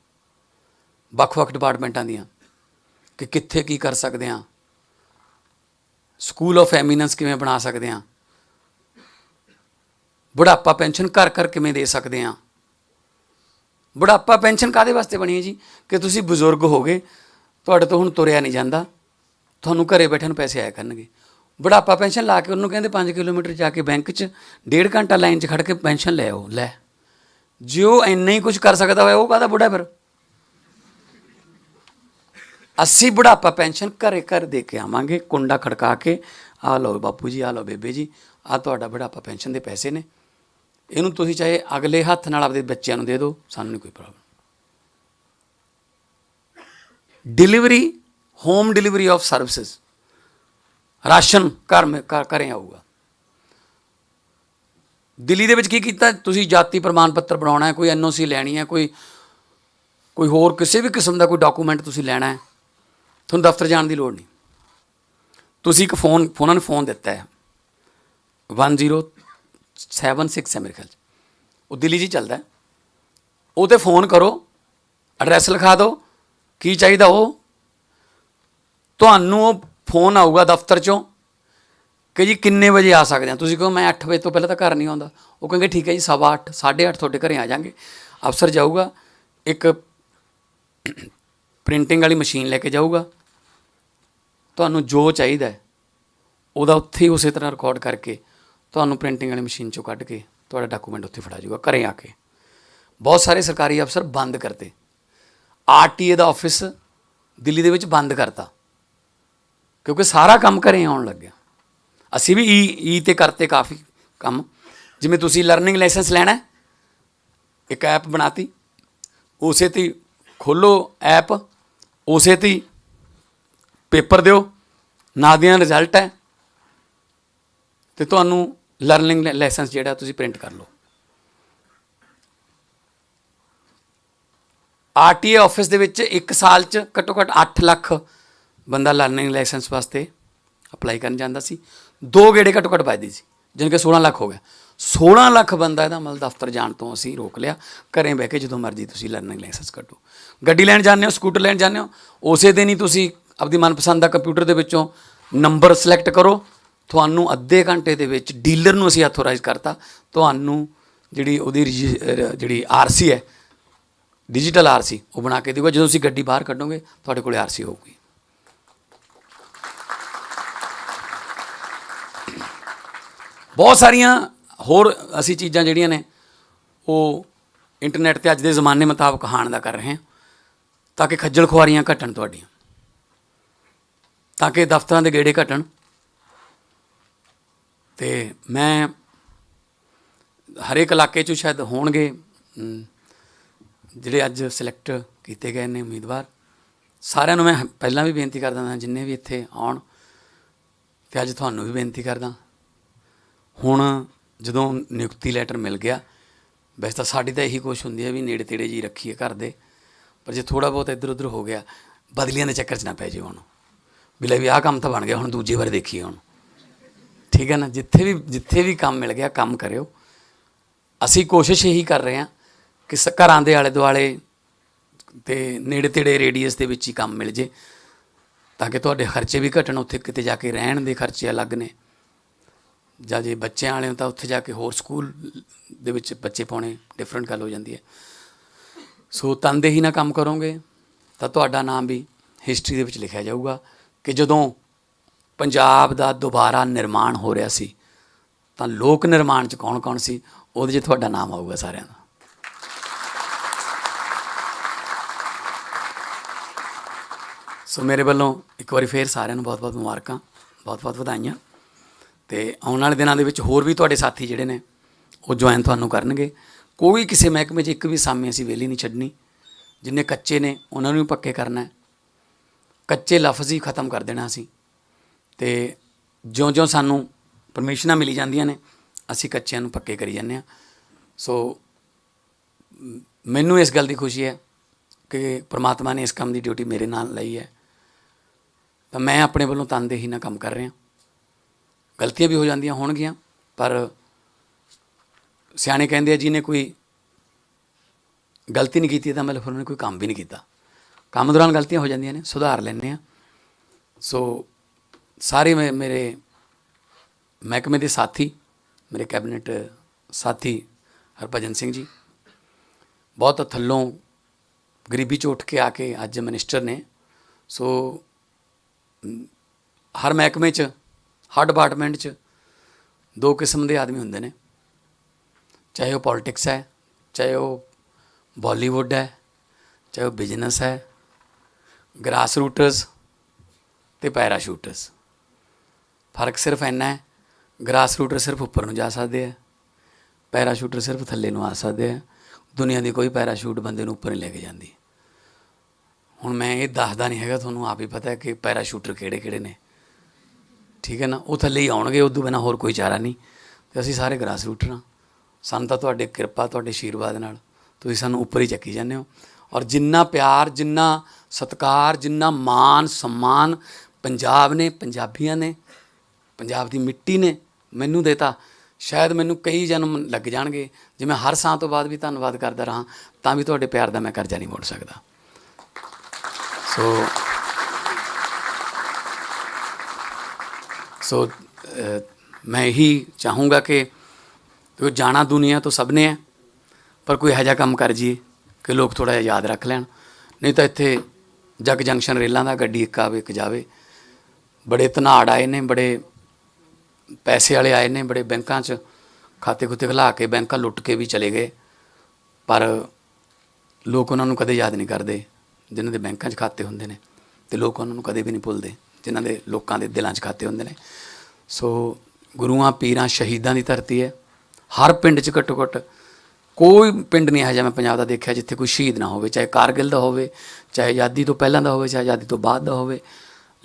ਵੱਖ-ਵੱਖ ਡਿਪਾਰਟਮੈਂਟਾਂ ਦੀਆਂ। ਕਿ ਕਿੱਥੇ ਕੀ ਕਰ ਸਕਦੇ ਹਾਂ ਸਕੂਲ ਆਫ ਐਮੀਨੈਂਸ ਕਿਵੇਂ ਬਣਾ ਸਕਦੇ ਹਾਂ ਬੁਢਾਪਾ ਪੈਨਸ਼ਨ ਘਰ ਘਰ ਕਿਵੇਂ ਦੇ ਸਕਦੇ ਹਾਂ ਬੁਢਾਪਾ ਪੈਨਸ਼ਨ ਕਾਦੇ ਵਾਸਤੇ ਬਣੀ ਹੈ ਜੀ? ਕਿ ਤੁਸੀਂ ਬਜ਼ੁਰਗ ਹੋ ਗਏ ਤੁਹਾਡੇ ਤੋਂ ਹੁਣ ਤੁਰਿਆ ਨਹੀਂ ਜਾਂਦਾ। ਤੁਹਾਨੂੰ ਘਰੇ ਬੈਠੇ ਨੂੰ ਪੈਸੇ ਆਇਆ ਕਰਨਗੇ। ਬੁਢਾਪਾ ਪੈਨਸ਼ਨ ਲਾ ਕੇ ਉਹਨੂੰ ਕਹਿੰਦੇ 5 ਕਿਲੋਮੀਟਰ ਜਾ ਕੇ ਬੈਂਕ 'ਚ, ਡੇਢ ਘੰਟਾ ਲਾਈਨ 'ਚ ਖੜ ਕੇ ਪੈਨਸ਼ਨ ਲੈ ਆਓ, ਲੈ। ਜੇ ਉਹ ਇੰਨਾ ਹੀ ਕੁਝ ਕਰ ਸਕਦਾ ਹੋਇਆ, ਉਹ ਕਾਹਦਾ ਬੁੱਢਾ ਫਿਰ? ਅਸੀਂ ਬੁਢਾਪਾ ਪੈਨਸ਼ਨ ਘਰੇ ਘਰ ਦੇ ਕੇ ਆਵਾਂਗੇ, ਕੁੰਡਾ ਖੜਕਾ ਕੇ, ਆ ਲਓ ਬਾਪੂ ਜੀ, ਆ ਲਓ ਬੇਬੇ ਜੀ, ਆ ਤੁਹਾਡਾ ਬੁਢਾਪਾ ਪੈਨਸ਼ਨ ਦੇ ਪੈਸੇ ਨੇ। ਇਹਨੂੰ ਤੁਸੀਂ ਚਾਹੇ ਅਗਲੇ ਹੱਥ ਨਾਲ ਆਪਦੇ ਬੱਚਿਆਂ ਨੂੰ ਦੇ ਦਿਓ, ਸਾਨੂੰ ਨਹੀਂ ਕੋਈ problem delivery home delivery of services ration ਘਰ ਮੇ, ਘਰ ਆਊਗਾ। ਦਿੱਲੀ ਦੇ ਵਿੱਚ ਕੀ ਕੀਤਾ? ਤੁਸੀਂ ਜਾਤੀ ਪ੍ਰਮਾਣ ਪੱਤਰ ਬਣਾਉਣਾ ਹੈ, ਕੋਈ ਐਨਓਸੀ ਲੈਣੀ ਹੈ, ਕੋਈ ਕੋਈ ਹੋਰ ਕਿਸੇ ਵੀ ਕਿਸਮ ਦਾ ਕੋਈ ਡਾਕੂਮੈਂਟ ਤੁਸੀਂ ਲੈਣਾ ਹੈ। ਤੁਹਾਨੂੰ ਦਫ਼ਤਰ ਜਾਣ ਦੀ ਲੋੜ ਨਹੀਂ। ਤੁਸੀਂ ਇੱਕ ਫੋਨ ਉਹਨਾਂ ਨੂੰ ਫੋਨ ਦਿੱਤਾ ਹੈ। 1076 ਹੈ ਮੇਰੇ ਖਿਆਲ 'ਚ। ਉਹ ਦਿੱਲੀ 'ਚ ਚੱਲਦਾ ਉਹ ਤੇ ਫੋਨ ਕਰੋ ਐਡਰੈਸ ਲਿਖਾ ਦਿਓ ਕੀ ਚਾਹੀਦਾ ਉਹ। ਤੁਹਾਨੂੰ ਉਹ ਫੋਨ ਆਊਗਾ ਦਫ਼ਤਰ 'ਚੋਂ ਕਿ ਜੀ ਕਿੰਨੇ ਵਜੇ ਆ ਸਕਦੇ ਆ। ਤੁਸੀਂ ਕਹੋ ਮੈਂ 8 ਵਜੇ ਤੋਂ ਪਹਿਲਾਂ ਤਾਂ ਘਰ ਨਹੀਂ ਆਉਂਦਾ। ਉਹ ਕਹਿੰਗੇ ਠੀਕ ਹੈ ਜੀ ਸਵਾ ਅੱਠ, ਸਾਢੇ 8:30 ਤੁਹਾਡੇ ਘਰੇ ਆ ਜਾਾਂਗੇ। ਅਫਸਰ ਜਾਊਗਾ ਇੱਕ ਪ੍ਰਿੰਟਿੰਗ ਵਾਲੀ ਮਸ਼ੀਨ ਲੈ ਕੇ ਜਾਊਗਾ। ਤੁਹਾਨੂੰ ਜੋ ਚਾਹੀਦਾ ਉਹਦਾ ਉੱਥੇ ਹੀ ਉਸੇ ਤਰ੍ਹਾਂ ਰਿਕਾਰਡ ਕਰਕੇ ਤੁਹਾਨੂੰ ਪ੍ਰਿੰਟਿੰਗ ਵਾਲੀ ਮਸ਼ੀਨ ਚੋਂ ਕੱਢ ਕੇ ਤੁਹਾਡਾ ਡਾਕੂਮੈਂਟ ਉੱਥੇ ਫੜਾ ਜਾਊਗਾ, ਘਰੇ ਆ ਕੇ। ਬਹੁਤ ਸਾਰੇ ਸਰਕਾਰੀ ਅਫਸਰ ਬੰਦ ਕਰਤੇ। ਆਰਟੀਏ ਦਾ ਆਫਿਸ ਦਿੱਲੀ ਦੇ ਵਿੱਚ ਬੰਦ ਕਰਤਾ। ਕਿਉਂਕਿ ਸਾਰਾ ਕੰਮ ਘਰੇ ਆਉਣ ਲੱਗਿਆ ਅਸੀਂ ਵੀ ਈ ਈ ਤੇ ਕਰਤੇ ਕਾਫੀ ਕੰਮ। ਜਿਵੇਂ ਤੁਸੀਂ ਲਰਨਿੰਗ ਲਾਇਸੈਂਸ ਲੈਣਾ ਇੱਕ ਐਪ ਬਣਾਤੀ। ਉਸੇ ਤੇ ਖੋਲੋ ਐਪ ਉਸੇ ਤੇ ਹੀ ਪੇਪਰ ਦਿਓ ਨਾਦੀਆਂ ਰਿਜ਼ਲਟ ਹੈ ਤੇ ਤੁਹਾਨੂੰ ਲਰਨਿੰਗ ਲਾਇਸੈਂਸ ਜਿਹੜਾ ਤੁਸੀਂ ਪ੍ਰਿੰਟ ਕਰ ਲਓ। ਆਰਟੀਏ ਆਫਿਸ ਦੇ ਵਿੱਚ 1 ਸਾਲ ਚ ਘੱਟੋ ਘੱਟ 8 ਲੱਖ ਬੰਦਾ ਲਰਨਿੰਗ ਲਾਇਸੈਂਸ ਵਾਸਤੇ ਅਪਲਾਈ ਕਰਨ ਜਾਂਦਾ ਸੀ। ਦੋ ਗੇੜੇ ਘੱਟੋ ਘੱਟ ਵੱਜਦੀ ਸੀ ਜਿਨ ਕਿ 16 ਲੱਖ ਹੋ ਗਿਆ। 16 ਲੱਖ ਬੰਦਾ ਇਹਦਾ ਮਤਲਬ ਦਫ਼ਤਰ ਜਾਣ ਤੋਂ ਅਸੀਂ ਰੋਕ ਲਿਆ। ਘਰੇ ਬਹਿ ਕੇ ਜਦੋਂ ਮਰਜ਼ੀ ਤੁਸੀਂ ਲਰਨਿੰਗ ਲਾਇਸੈਂਸ ਕੱਢੋ। ਗੱਡੀ ਲੈਣ ਜਾਂਦੇ ਹੋ ਸਕੂਟਰ ਲੈਣ ਜਾਂਦੇ ਹੋ, ਉਸੇ ਦਿਨ ਹੀ ਤੁਸੀਂ ਆਪਣੀ ਮਨਪਸੰਦ ਦਾ ਕੰਪਿਊਟਰ ਦੇ ਵਿੱਚੋਂ ਨੰਬਰ ਸਿਲੈਕਟ ਕਰੋ। ਤੁਹਾਨੂੰ ਅੱਧੇ ਘੰਟੇ ਦੇ ਵਿੱਚ ਡੀਲਰ ਨੂੰ ਅਸੀਂ ਆਥੋਰਾਈਜ਼ ਕਰਤਾ। ਤੁਹਾਨੂੰ ਜਿਹੜੀ ਉਹਦੀ ਰਜਿ- ਅਹ, ਜਿਹੜੀ ਆਰਸੀ ਹੈ ਡਿਜੀਟਲ ਆਰਸੀ ਉਹ ਬਣਾ ਕੇ ਦੇਊਗਾ ਜਦੋਂ ਤੁਸੀਂ ਗੱਡੀ ਬਾਹਰ ਕੱਢੋਗੇ, ਤੁਹਾਡੇ ਕੋਲੇ ਆਰਸੀ ਹੋਊਗੀ। ਬਹੁਤ ਸਾਰੀਆਂ ਹੋਰ ਅਸੀਂ ਚੀਜ਼ਾਂ ਜਿਹੜੀਆਂ ਨੇ, ਉਹ ਇੰਟਰਨੈਟ ਤੇ ਅੱਜ ਦੇ ਜ਼ਮਾਨੇ ਮੁਤਾਬਕ ਹਾਣ ਦਾ ਕਰ ਰਹੇ ਹਾਂ, ਤਾਂ ਕਿ ਖੱਜਲ ਖੁਆਰੀਆਂ ਘਟਣ ਤੁਹਾਡੀਆਂ। ਤਾਂ ਕਿ ਦਫ਼ਤਰਾਂ ਦੇ ਗੇੜੇ ਘਟਣ। ਤੇ ਮੈਂ ਹਰੇਕ ਇਲਾਕੇ 'ਚ ਸ਼ਾਇਦ ਹੋਣਗੇ ਜਿਹੜੇ ਅੱਜ ਸਿਲੈਕਟ ਕੀਤੇ ਗਏ ਨੇ ਉਮੀਦਵਾਰ। ਸਾਰਿਆਂ ਨੂੰ ਮੈਂ ਪਹਿਲਾਂ ਵੀ ਬੇਨਤੀ ਕਰਦਾ ਹਾਂ, ਜਿੰਨੇ ਵੀ ਇੱਥੇ ਆਉਣ, ਤੇ ਅੱਜ ਤੁਹਾਨੂੰ ਵੀ ਬੇਨਤੀ ਕਰਦਾ। ਹੁਣ ਜਦੋਂ ਨਿਯੁਕਤੀ ਲੈਟਰ ਮਿਲ ਗਿਆ, ਵੈਸੇ ਤਾਂ ਸਾਡੀ ਤਾਂ ਇਹੀ ਕੋਸ਼ਿਸ਼ ਹੁੰਦੀ ਹੈ ਵੀ ਨੇੜੇ ਤੇੜੇ ਜੀ ਰੱਖੀਏ ਘਰ ਦੇ, ਪਰ ਜੇ ਥੋੜਾ ਬਹੁਤ ਇੱਧਰ ਉੱਧਰ ਹੋ ਗਿਆ, ਬਦਲੀਆਂ ਦੇ ਚੱਕਰ 'ਚ ਨਾ ਪੈ ਜਾਓ ਹੁਣ। ਵੀ ਲੈ ਵੀ ਆਹ ਕੰਮ ਤਾਂ ਬਣ ਗਿਆ, ਹੁਣ ਦੂਜੇ ਵਾਰ ਦੇਖੀਏ ਹੁਣ। ਠੀਕ ਹੈ ਨਾ? ਜਿੱਥੇ ਵੀ ਜਿੱਥੇ ਵੀ ਕੰਮ ਮਿਲ ਗਿਆ, ਕੰਮ ਕਰਿਓ। ਅਸੀਂ ਕੋਸ਼ਿਸ਼ ਇਹੀ ਕਰ ਰਹੇ ਹਾਂ ਕਿ ਘਰਾਂ ਦੇ ਆਲੇ ਦੁਆਲੇ ਤੇ ਨੇੜੇ ਤੇੜੇ ਰੇਡੀਅਸ ਦੇ ਵਿੱਚ ਹੀ ਕੰਮ ਮਿਲ ਜੇ, ਤਾਂ ਕਿ ਤੁਹਾਡੇ ਖਰਚੇ ਵੀ ਘਟਣ, ਉੱਥੇ ਕਿਤੇ ਜਾ ਕੇ ਰਹਿਣ ਦੇ ਖਰਚੇ ਅਲੱਗ ਨੇ। ਜਾਂ ਜੇ ਬੱਚਿਆਂ ਵਾਲੇ ਹੋ ਤਾਂ ਉੱਥੇ ਜਾ ਕੇ ਹੋਰ ਸਕੂਲ ਦੇ ਵਿੱਚ ਬੱਚੇ ਪਾਉਣੇ ਡਿਫਰੈਂਟ ਗੱਲ ਹੋ ਜਾਂਦੀ ਹੈ। ਸੋ ਤਨਦੇਹੀ ਨਾਲ ਕੰਮ ਕਰੋਗੇ ਤਾਂ ਤੁਹਾਡਾ ਨਾਮ ਵੀ ਹਿਸਟਰੀ ਦੇ ਵਿੱਚ ਲਿਖਿਆ ਜਾਊਗਾ ਕਿ ਜਦੋਂ ਪੰਜਾਬ ਦਾ ਦੁਬਾਰਾ ਨਿਰਮਾਣ ਹੋ ਰਿਹਾ ਸੀ, ਤਾਂ ਲੋਕ ਨਿਰਮਾਣ ਚ ਕੌਣ-ਕੌਣ ਸੀ, ਉਹਦੇ 'ਚ ਤੁਹਾਡਾ ਨਾਮ ਆਊਗਾ ਸਾਰਿਆਂ ਦਾ। ਸੋ ਮੇਰੇ ਵੱਲੋਂ ਇੱਕ ਵਾਰੀ ਫੇਰ ਸਾਰਿਆਂ ਨੂੰ ਬਹੁਤ-ਬਹੁਤ ਮੁਬਾਰਕਾਂ, ਬਹੁਤ-ਬਹੁਤ ਵਧਾਈਆਂ। ਤੇ ਆਉਣ ਵਾਲੇ ਦਿਨਾਂ ਦੇ ਵਿੱਚ ਹੋਰ ਵੀ ਤੁਹਾਡੇ ਸਾਥੀ ਜਿਹੜੇ ਨੇ, ਉਹ ਜੁਆਇਨ ਤੁਹਾਨੂੰ ਕਰਨਗੇ। ਕੋਈ ਕਿਸੇ ਮਹਿਕਮੇ 'ਚ ਇੱਕ ਵੀ ਸਾਮੀ ਅਸੀਂ ਵੇਲੀ ਨਹੀਂ ਛੱਡਣੀ। ਜਿੰਨੇ ਕੱਚੇ ਨੇ, ਉਹਨਾਂ ਨੂੰ ਵੀ ਪੱਕੇ ਕਰਨਾ ਕੱਚੇ ਲਫ਼ਜ਼ ਹੀ ਖਤਮ ਕਰ ਦੇਣਾ ਅਸੀਂ। ਤੇ ਜਿਉਂ-ਜਿਉਂ ਸਾਨੂੰ ਪਰਮਿਸ਼ਨਾਂ ਮਿਲੀ ਜਾਂਦੀਆਂ ਨੇ, ਅਸੀਂ ਕੱਚਿਆਂ ਨੂੰ ਪੱਕੇ ਕਰੀ ਜਾਂਦੇ ਹਾਂ। ਸੋ ਮੈਨੂੰ ਇਸ ਗੱਲ ਦੀ ਖੁਸ਼ੀ ਹੈ ਕਿ ਪ੍ਰਮਾਤਮਾ ਨੇ ਇਸ ਕੰਮ ਦੀ ਡਿਊਟੀ ਮੇਰੇ ਨਾਲ ਲਈ ਹੈ। ਤਾਂ ਮੈਂ ਆਪਣੇ ਵੱਲੋਂ ਤਨਦੇਹੀ ਨਾਲ ਕੰਮ ਕਰ ਰਿਹਾ। ਗਲਤੀਆਂ ਵੀ ਹੋ ਜਾਂਦੀਆਂ ਹੋਣਗੀਆਂ, ਪਰ ਸਿਆਣੇ ਕਹਿੰਦੇ ਆ, ਜਿਹਨੇ ਕੋਈ ਗਲਤੀ ਨਹੀਂ ਕੀਤੀ, ਤਾਂ ਮਤਲਬ ਫਿਰ ਉਹਨੇ ਕੋਈ ਕੰਮ ਵੀ ਨਹੀਂ ਕੀਤਾ। ਕੰਮ ਦੌਰਾਨ ਗਲਤੀਆਂ ਹੋ ਜਾਂਦੀਆਂ ਨੇ, ਸੁਧਾਰ ਲੈਂਦੇ ਆ ਸੋ ਸਾਰੇ ਮੇ- ਮੇਰੇ ਮਹਿਕਮੇ ਦੇ ਸਾਥੀ, ਮੇਰੇ ਕੈਬਨਿਟ ਸਾਥੀ ਹਰਭਜਨ ਸਿੰਘ ਜੀ, ਬਹੁਤ ਥੱਲੋਂ ਗਰੀਬੀ 'ਚੋਂ ਉੱਠ ਕੇ ਆ ਕੇ ਅੱਜ ਮਿਨਿਸਟਰ ਨੇ। ਸੋ ਹਰ ਮਹਿਕਮੇ ਚ ਹਰ ਡਿਪਾਰਟਮੈਂਟ ਚ ਦੋ ਕਿਸਮ ਦੇ ਆਦਮੀ ਹੁੰਦੇ ਨੇ। ਚਾਹੇ ਉਹ ਪੋਲਿਟਿਕਸ ਹੈ, ਚਾਹੇ ਉਹ ਬਾਲੀਵੁੱਡ ਹੈ, ਚਾਹੇ ਉਹ ਬਿਜ਼ਨਸ ਹੈ ਗ੍ਰਾਸ ਰੂਟਰਸ ਤੇ ਪੈਰਾਸ਼ੂਟਰਸ ਫ਼ਰਕ ਸਿਰਫ ਇੰਨਾ ਹੈ ਗ੍ਰਾਸ ਰੂਟਰ ਸਿਰਫ ਉੱਪਰ ਨੂੰ ਜਾ ਸਕਦੇ ਆ ਪੈਰਾਸ਼ੂਟਰ ਸਿਰਫ ਥੱਲੇ ਨੂੰ ਆ ਸਕਦੇ ਆ। ਦੁਨੀਆ ਦੀ ਕੋਈ ਪੈਰਾਸ਼ੂਟ ਬੰਦੇ ਨੂੰ ਉੱਪਰ ਨਹੀਂ ਲੈ ਕੇ ਜਾਂਦੀ। ਹੁਣ ਮੈਂ ਇਹ ਦੱਸਦਾ ਨਹੀਂ ਹੈਗਾ, ਤੁਹਾਨੂੰ ਆਪ ਹੀ ਪਤਾ ਹੈ ਕਿ ਪੈਰਾਸ਼ੂਟਰ ਕਿਹੜੇ ਕਿਹੜੇ ਨੇ। ਠੀਕ ਹੈ ਨਾ? ਉਹ ਥੱਲੇ ਹੀ ਆਉਣਗੇ ਉਦੋਂ ਬਿਨਾ ਹੋਰ ਕੋਈ ਚਾਰਾ ਨਹੀਂ। ਤੇ ਅਸੀਂ ਸਾਰੇ ਗ੍ਰਾਸ ਰੂਟਰ ਹਾਂ। ਸਾਨੂੰ ਤਾਂ ਤੁਹਾਡੇ ਕਿਰਪਾ, ਤੁਹਾਡੇ ਆਸ਼ੀਰਵਾਦ ਨਾਲ। ਤੁਸੀਂ ਸਾਨੂੰ ਉੱਪਰ ਹੀ ਚੱਕੀ ਜਾਂਦੇ ਹੋ। ਔਰ ਜਿੰਨਾ ਪਿਆਰ, ਜਿੰਨਾ ਸਤਕਾਰ, ਜਿੰਨਾ ਮਾਨ ਸਨਮਾਨ ਪੰਜਾਬ ਨੇ, ਪੰਜਾਬੀਆਂ ਨੇ, ਪੰਜਾਬ ਦੀ ਮਿੱਟੀ ਨੇ ਮੈਨੂੰ ਦੇਤਾ, ਸ਼ਾਇਦ ਮੈਨੂੰ ਕਈ ਜਨਮ ਲੱਗ ਜਾਣਗੇ। ਜੇ ਮੈਂ ਹਰ ਸਾਹ ਤੋਂ ਬਾਅਦ ਵੀ ਧੰਨਵਾਦ ਕਰਦਾ ਰਹਾ, ਤਾਂ ਵੀ ਤੁਹਾਡੇ ਪਿਆਰ ਦਾ ਮੈਂ ਕਰਜ਼ਾ ਨਹੀਂ ਮੋੜ ਸਕਦਾ। ਸੋ ਸੋ ਅ, ਮੈਂ ਇਹੀ ਚਾਹੂੰਗਾ ਕਿ ਜਾਣਾ ਦੁਨੀਆ ਤੋਂ ਸਭ ਨੇ ਹੈ ਪਰ ਕੋਈ ਇਹੋ ਜਿਹਾ ਕੰਮ ਕਰ ਜੀਏ ਕਿ ਲੋਕ ਥੋੜਾ ਜਿਹਾ ਯਾਦ ਰੱਖ ਲੈਣ। ਨਹੀਂ ਤਾਂ ਇੱਥੇ ਜਗ ਜੰਕਸ਼ਨ ਰੇਲਾਂ ਦਾ ਗੱਡੀ ਇੱਕ ਆਵੇ ਇੱਕ ਜਾਵੇ। ਬੜੇ ਧਨਾੜ ਆਏ ਨੇ ਬੜੇ ਪੈਸੇ ਵਾਲੇ ਆਏ ਨੇ ਬੜੇ ਬੈਂਕਾਂ 'ਚ ਖਾਤੇ ਖੁੱਤੇ ਖੁਲਾ ਕੇ ਬੈਂਕਾਂ ਲੁੱਟ ਕੇ ਵੀ ਚਲੇ ਗਏ। ਪਰ ਲੋਕ ਉਹਨਾਂ ਨੂੰ ਕਦੇ ਯਾਦ ਨਹੀਂ ਕਰਦੇ ਜਿਨ੍ਹਾਂ ਦੇ ਬੈਂਕਾਂ 'ਚ ਖਾਤੇ ਹੁੰਦੇ ਨੇ ਤੇ ਲੋਕ ਉਹਨਾਂ ਨੂੰ ਕਦੇ ਵੀ ਨਹੀਂ ਭੁੱਲਦੇ। ਜਿਨ੍ਹਾਂ ਦੇ ਲੋਕਾਂ ਦੇ ਦਿਲਾਂ 'ਚ ਖਾਤੇ ਹੁੰਦੇ ਨੇ। ਸੋ ਗੁਰੂਆਂ, ਪੀਰਾਂ, ਸ਼ਹੀਦਾਂ ਦੀ ਧਰਤੀ ਹੈ। ਹਰ ਪਿੰਡ 'ਚ ਘੱਟੋ ਘੱਟ ਕੋਈ ਪਿੰਡ ਨਹੀਂ ਇਹੋ ਜਿਹਾ ਮੈਂ ਪੰਜਾਬ ਦਾ ਦੇਖਿਆ ਜਿੱਥੇ ਕੋਈ ਸ਼ਹੀਦ ਨਾ ਹੋਵੇ, ਚਾਹੇ ਕਾਰਗਿਲ ਦਾ ਹੋਵੇ, ਚਾਹੇ ਆਜ਼ਾਦੀ ਤੋਂ ਪਹਿਲਾਂ ਦਾ ਹੋਵੇ, ਚਾਹੇ ਆਜ਼ਾਦੀ ਤੋਂ ਬਾਅਦ ਦਾ ਹੋਵੇ।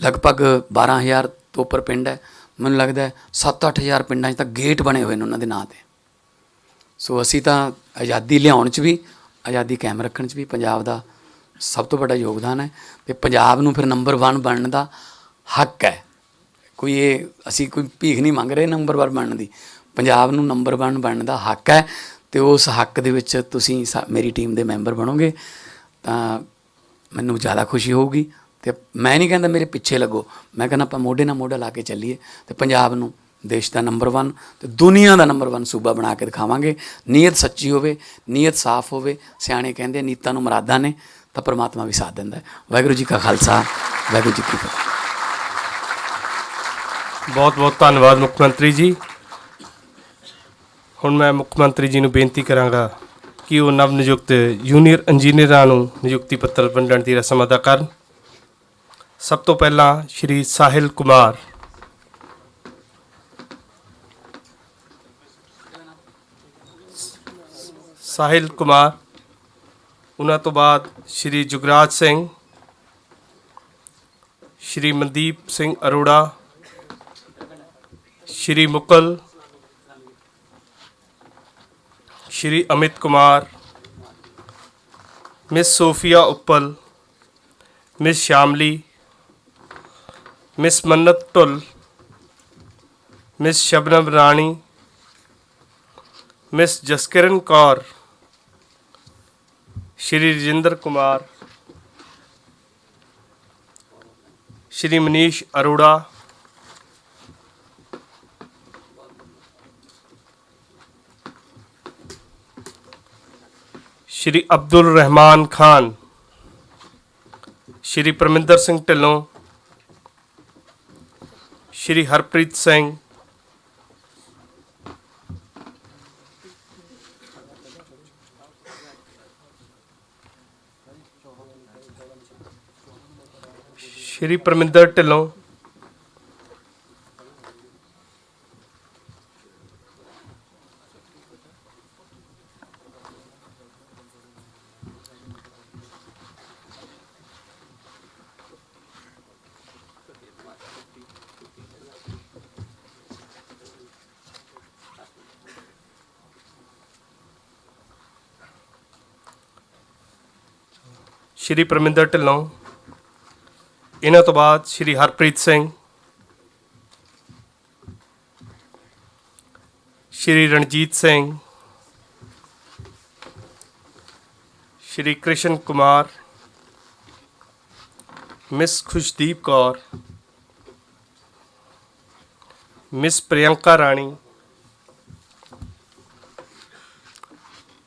ਲਗਭਗ 12000 ਤੋਂ ਉੱਪਰ ਪਿੰਡ ਹੈ। ਮੈਨੂੰ ਲੱਗਦਾ ਹੈ 7-8000 ਪਿੰਡਾਂ 'ਚ ਤਾਂ ਗੇਟ ਬਣੇ ਹੋਏ ਨੇ ਉਹਨਾਂ ਦੇ ਨਾਂ ਤੇ। ਸੋ ਅਸੀਂ ਤਾਂ ਆਜ਼ਾਦੀ ਲਿਆਉਣ 'ਚ ਵੀ, ਆਜ਼ਾਦੀ ਕਾਇਮ ਰੱਖਣ 'ਚ ਵੀ ਪੰਜਾਬ ਦਾ ਸਭ ਤੋਂ ਵੱਡਾ ਯੋਗਦਾਨ ਹੈ। ਤੇ ਪੰਜਾਬ ਨੂੰ ਫਿਰ ਨੰਬਰ 1 ਬਣਨ ਦਾ ਹੱਕ ਹੈ। ਕੋਈ ਇਹ ਅਸੀਂ ਕੋਈ ਭੀਖ ਨਹੀਂ ਮੰਗ ਰਹੇ ਨੰਬਰ 1 ਬਣਨ ਦੀ। ਪੰਜਾਬ ਨੂੰ ਨੰਬਰ 1 ਬਣਨ ਦਾ ਹੱਕ ਹੈ ਤੇ ਉਸ ਹੱਕ ਦੇ ਵਿੱਚ ਤੁਸੀਂ ਸਾ- ਮੇਰੀ ਟੀਮ ਦੇ ਮੈਂਬਰ ਬਣੋਗੇ ਤਾਂ ਮੈਨੂੰ ਜ਼ਿਆਦਾ ਖੁਸ਼ੀ ਹੋਊਗੀ ਤੇ ਮੈਂ ਨਹੀਂ ਕਹਿੰਦਾ ਮੇਰੇ ਪਿੱਛੇ ਲੱਗੋ। ਮੈਂ ਕਹਿੰਦਾ ਆਪਾਂ ਮੋਢੇ ਨਾਲ ਮੋਢਾ ਲਾ ਕੇ ਚੱਲੀਏ ਤੇ ਪੰਜਾਬ ਨੂੰ ਦੇਸ਼ ਦਾ ਨੰਬਰ 1 ਤੇ ਦੁਨੀਆ ਦਾ ਨੰਬਰ 1 ਸੂਬਾ ਬਣਾ ਕੇ ਦਿਖਾਵਾਂਗੇ। ਨੀਅਤ ਸੱਚੀ ਹੋਵੇ, ਨੀਅਤ ਸਾਫ਼ ਹੋਵੇ, ਸਿਆਣੇ ਕਹਿੰਦੇ ਨੀਤਾਂ ਨੂੰ ਮਰਾਦਾਂ ਨੇ ਤਾਂ ਪਰਮਾਤਮਾ ਵੀ ਸਾਥ ਦਿੰਦਾ ਵਾਹਿਗੁਰੂ ਜੀ ਕਾ ਖਾਲਸਾ, ਵਾਹਿਗੁਰੂ ਜੀ ਕੀ ਫਤਿਹ। ਬਹੁਤ ਬਹੁਤ ਧੰਨਵਾਦ ਮੁੱਖ ਮੰਤਰੀ ਜੀ। ਹੁਣ ਮੈਂ ਮੁੱਖ ਮੰਤਰੀ ਜੀ ਨੂੰ ਬੇਨਤੀ ਕਰਾਂਗਾ ਕਿ ਉਹ ਨਵ ਨਿਯੁਕਤ ਜੂਨੀਅਰ ਇੰਜੀਨੀਅਰਾਂ ਨੂੰ ਨਿਯੁਕਤੀ ਪੱਤਰ ਵੰਡਣ ਦੀ ਰਸਮ ਅਦਾ ਕਰਨ। ਸਭ ਤੋਂ ਪਹਿਲਾਂ ਸ਼੍ਰੀ ਸਾਹਿਲ ਕੁਮਾਰ। ਸਾਹਿਲ ਕੁਮਾਰ, ਉਹਨਾਂ ਤੋਂ ਬਾਅਦ Shri Jugraj Singh, Shri Mandeep Singh Arora Shri Mukul Shri Amit Kumar miss Sophia Uppal miss Shamli miss Mannat Dhull miss Shabnam Rani miss Jaskiran Kaur Shri Rajinder Kumar Shri Manish Arora Shri Abdul Rehman Khan Shri Parminder Singh Dhillon Shri Harpreet Singh Shri Parminder Dhillon Shri Parminder Dhillon, ਇਹਨਾਂ ਤੋਂ ਬਾਅਦ Shri Harpreet Singh, Shri Ranjit Singh, Shri Krishan Kumar, miss Khushdeep Kaur, miss Priyanka ਰਾਣੀ,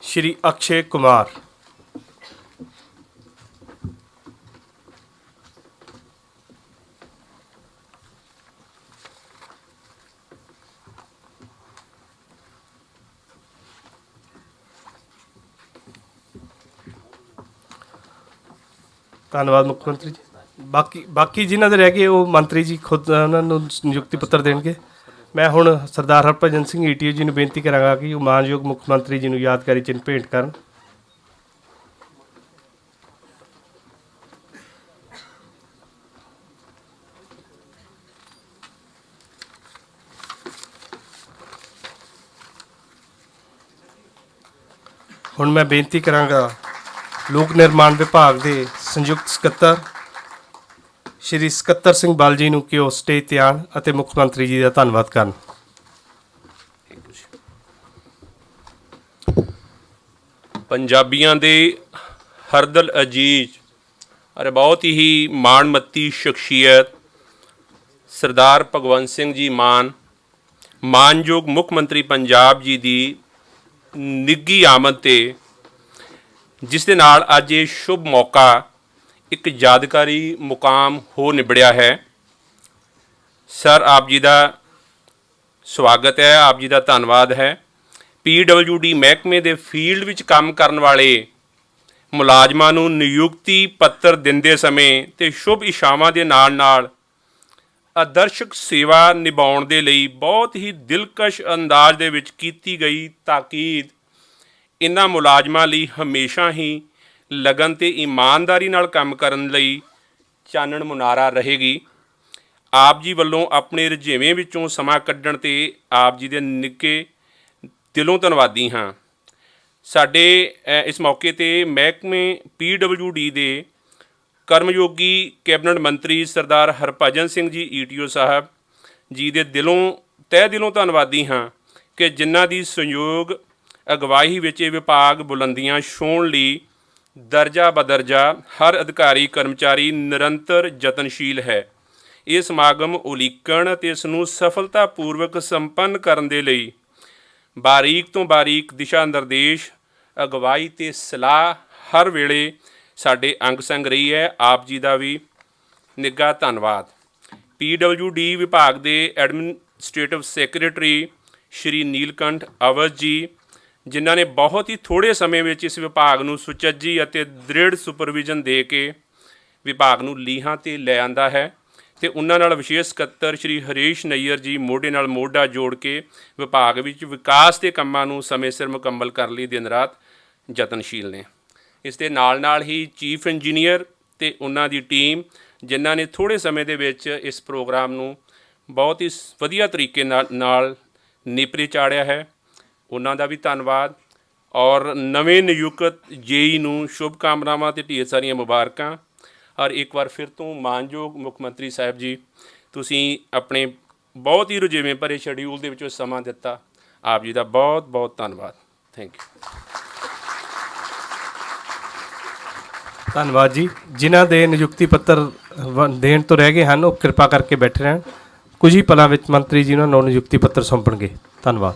ਸ਼੍ਰੀ ਅਕਸ਼ੇ ਕੁਮਾਰ। ਧੰਨਵਾਦ ਮੁੱਖ ਮੰਤਰੀ ਜੀ। ਬਾਕੀ ਬਾਕੀ ਜਿਨ੍ਹਾਂ ਦੇ ਰਹਿ ਗਏ, ਉਹ ਮੰਤਰੀ ਜੀ ਖੁਦ, ਉਹਨਾਂ ਨੂੰ ਨਿਯੁਕਤੀ ਪੱਤਰ ਦੇਣਗੇ। ਮੈਂ ਹੁਣ ਸਰਦਾਰ ਹਰਭਜਨ ਸਿੰਘ ਈਟੀਓ ਜੀ ਨੂੰ ਬੇਨਤੀ ਕਰਾਂਗਾ ਕਿ ਉਹ ਮਾਨਯੋਗ ਮੁੱਖ ਮੰਤਰੀ ਜੀ ਨੂੰ ਯਾਦਗਾਰੀ ਚਿੰਨ੍ਹ ਭੇਂਟ ਕਰਨ। ਹੁਣ ਮੈਂ ਬੇਨਤੀ ਕਰਾਂਗਾ, ਲੋਕ ਨਿਰਮਾਣ ਵਿਭਾਗ ਦੇ ਸੰਯੁਕਤ ਸਕੱਤਰ ਸ਼੍ਰੀ ਸਕੱਤਰ ਸਿੰਘ ਬਾਲ ਜੀ ਨੂੰ ਕਿ ਉਹ ਸਟੇਜ ਤੇ ਆਉਣ ਅਤੇ ਮੁੱਖ ਮੰਤਰੀ ਜੀ ਦਾ ਧੰਨਵਾਦ ਕਰਨ? ਪੰਜਾਬੀਆਂ ਦੇ ਹਰਦਲ ਅਜੀਜ਼ ਅਤੇ ਬਹੁਤ ਹੀ ਮਾਣਮੱਤੀ ਸ਼ਖਸੀਅਤ ਸਰਦਾਰ ਭਗਵੰਤ ਸਿੰਘ ਜੀ ਮਾਨ, ਮਾਨਯੋਗ ਮੁੱਖ ਮੰਤਰੀ ਪੰਜਾਬ ਜੀ ਦੀ ਨਿੱਗੀ ਆਮਦ ਤੇ, ਜਿਸ ਦੇ ਨਾਲ ਅੱਜ ਇਹ ਸ਼ੁਭ ਮੌਕਾ ਇੱਕ ਯਾਦਗਾਰੀ ਮੁਕਾਮ ਹੋ ਨਿਬੜਿਆ ਹੈ। ਸਰ, ਆਪ ਜੀ ਦਾ ਸਵਾਗਤ ਹੈ, ਆਪ ਜੀ ਦਾ ਧੰਨਵਾਦ ਹੈ। ਪੀਡਬਲਯੂਡੀ ਮਹਿਕਮੇ ਦੇ ਫੀਲਡ ਵਿੱਚ ਕੰਮ ਕਰਨ ਵਾਲੇ ਮੁਲਾਜ਼ਮਾਂ ਨੂੰ ਨਿਯੁਕਤੀ ਪੱਤਰ ਦਿੰਦੇ ਸਮੇਂ ਤੇ ਸ਼ੁਭ ਇਸ਼ਾਵਾਂ ਦੇ ਨਾਲ-ਨਾਲ ਆਦਰਸ਼ਕ ਸੇਵਾ ਨਿਭਾਉਣ ਦੇ ਲਈ ਬਹੁਤ ਹੀ ਦਿਲਕਸ਼ ਅੰਦਾਜ਼ ਦੇ ਵਿੱਚ ਕੀਤੀ ਗਈ ਤਾਕੀਦ ਇਹਨਾਂ ਮੁਲਾਜ਼ਮਾਂ ਲਈ ਹਮੇਸ਼ਾ ਹੀ ਲਗਨ ਤੇ ਇਮਾਨਦਾਰੀ ਨਾਲ ਕੰਮ ਕਰਨ ਲਈ ਚਾਨਣ ਮੁਨਾਰਾ ਰਹੇਗੀ। ਆਪ ਜੀ ਵੱਲੋਂ ਆਪਣੇ ਰੁਝੇਵੇਂ ਵਿੱਚੋਂ ਸਮਾਂ ਕੱਢਣ ਤੇ ਆਪ ਜੀ ਦੇ ਨਿੱਕੇ ਦਿਲੋਂ ਧੰਨਵਾਦੀ ਹਾਂ। ਸਾਡੇ ਇਸ ਮੌਕੇ ਤੇ ਮਹਿਕਮੇ ਪੀਡਬਲਯੂਡੀ ਦੇ ਕਰਮਯੋਗੀ ਕੈਬਨਿਟ ਮੰਤਰੀ ਸਰਦਾਰ ਹਰਭਜਨ ਸਿੰਘ ਜੀ ਈਟੀਓ ਸਾਹਿਬ ਜੀ ਦੇ ਦਿਲੋਂ, ਤਹਿ ਦਿਲੋਂ ਧੰਨਵਾਦੀ ਹਾਂ ਕਿ ਜਿਨ੍ਹਾਂ ਦੀ ਸੰਯੋਗ ਅਗਵਾਈ ਵਿੱਚ ਇਹ ਵਿਭਾਗ ਬੁਲੰਦੀਆਂ ਛੋਣ ਲਈ ਦਰਜਾ ਬਦਰਜਾ ਹਰ ਅਧਿਕਾਰੀ, ਕਰਮਚਾਰੀ ਨਿਰੰਤਰ ਯਤਨਸ਼ੀਲ ਹੈ। ਇਹ ਸਮਾਗਮ ਉਲੀਕਣ ਅਤੇ ਇਸ ਨੂੰ ਸਫਲਤਾਪੂਰਵਕ ਸੰਪੰਨ ਕਰਨ ਦੇ ਲਈ ਬਾਰੀਕ ਤੋਂ ਬਾਰੀਕ ਦਿਸ਼ਾ ਨਿਰਦੇਸ਼, ਅਗਵਾਈ ਤੇ ਸਲਾਹ ਹਰ ਵੇਲੇ ਸਾਡੇ ਅੰਗ ਸੰਗ ਰਹੀ ਹੈ। ਆਪ ਜੀ ਦਾ ਵੀ ਨਿੱਘਾ ਧੰਨਵਾਦ। ਪੀਡਬਲਯੂਡੀ ਵਿਭਾਗ ਦੇ ਐਡਮਿਨਿਸਟ੍ਰੇਟਿਵ ਸੈਕਟਰੀ ਸ਼੍ਰੀ ਨੀਲਕੰਠ ਅਵਧ ਜੀ ਜਿਨ੍ਹਾਂ ਨੇ ਬਹੁਤ ਹੀ ਥੋੜੇ ਸਮੇਂ ਵਿੱਚ ਇਸ ਵਿਭਾਗ ਨੂੰ ਸੁਚੱਜੀ ਅਤੇ ਦ੍ਰਿੜ ਸੁਪਰਵਿਜ਼ਨ ਦੇ ਕੇ ਵਿਭਾਗ ਨੂੰ ਲੀਹਾਂ ਤੇ ਲੈ ਆਂਦਾ ਹੈ ਤੇ ਉਹਨਾਂ ਨਾਲ ਵਿਸ਼ੇਸ਼ ਸਕੱਤਰ ਸ਼੍ਰੀ ਹਰੀਸ਼ ਨਈਅਰ ਜੀ ਮੋਢੇ ਨਾਲ ਮੋਢਾ ਜੋੜ ਕੇ ਵਿਭਾਗ ਵਿੱਚ ਵਿਕਾਸ ਦੇ ਕੰਮਾਂ ਨੂੰ ਸਮੇਂ ਸਿਰ ਮੁਕੰਮਲ ਕਰਨ ਲਈ ਦਿਨ ਰਾਤ ਯਤਨਸ਼ੀਲ ਨੇ। ਇਸ ਦੇ ਨਾਲ ਨਾਲ ਹੀ ਚੀਫ ਇੰਜੀਨੀਅਰ ਤੇ ਉਹਨਾਂ ਦੀ ਟੀਮ, ਜਿਨ੍ਹਾਂ ਨੇ ਥੋੜੇ ਸਮੇਂ ਦੇ ਵਿੱਚ ਇਸ ਪ੍ਰੋਗਰਾਮ ਨੂੰ ਬਹੁਤ ਹੀ ਵਧੀਆ ਤਰੀਕੇ ਨਾਲ ਨਾਲ ਨੇਪਰੇ ਚਾੜਿਆ ਹੈ। ਉਹਨਾਂ ਦਾ ਵੀ ਧੰਨਵਾਦ। ਔਰ ਨਵੇਂ ਨਿਯੁਕਤ ਜੇਈ ਨੂੰ ਸ਼ੁਭ ਕਾਮਨਾਵਾਂ ਤੇ ਢੇਰ ਸਾਰੀਆਂ ਮੁਬਾਰਕਾਂ। ਔਰ ਇੱਕ ਵਾਰ ਫਿਰ ਤੋਂ ਮਾਨਯੋਗ ਮੁੱਖ ਮੰਤਰੀ ਸਾਹਿਬ ਜੀ, ਤੁਸੀਂ ਆਪਣੇ ਬਹੁਤ ਹੀ ਰੁਝੇਵੇਂ ਭਰੇ ਸ਼ਡਿਊਲ ਦੇ ਵਿੱਚੋਂ ਸਮਾਂ ਦਿੱਤਾ। ਆਪ ਜੀ ਦਾ ਬਹੁਤ ਬਹੁਤ ਧੰਨਵਾਦ। ਥੈਂਕ ਯੂ ਧੰਨਵਾਦ ਜੀ। ਜਿਨ੍ਹਾਂ ਦੇ ਨਿਯੁਕਤੀ ਪੱਤਰ ਵ- ਦੇਣ ਤੋਂ ਰਹਿ ਗਏ ਹਨ, ਉਹ ਕਿਰਪਾ ਕਰਕੇ ਬੈਠੇ ਰਹਿਣ। ਕੁਝ ਹੀ ਪਲਾਂ ਵਿੱਚ ਮੰਤਰੀ ਜੀ ਉਹਨਾਂ ਨੂੰ ਨਿਯੁਕਤੀ ਪੱਤਰ ਸੌਂਪਣਗੇ। ਧੰਨਵਾਦ।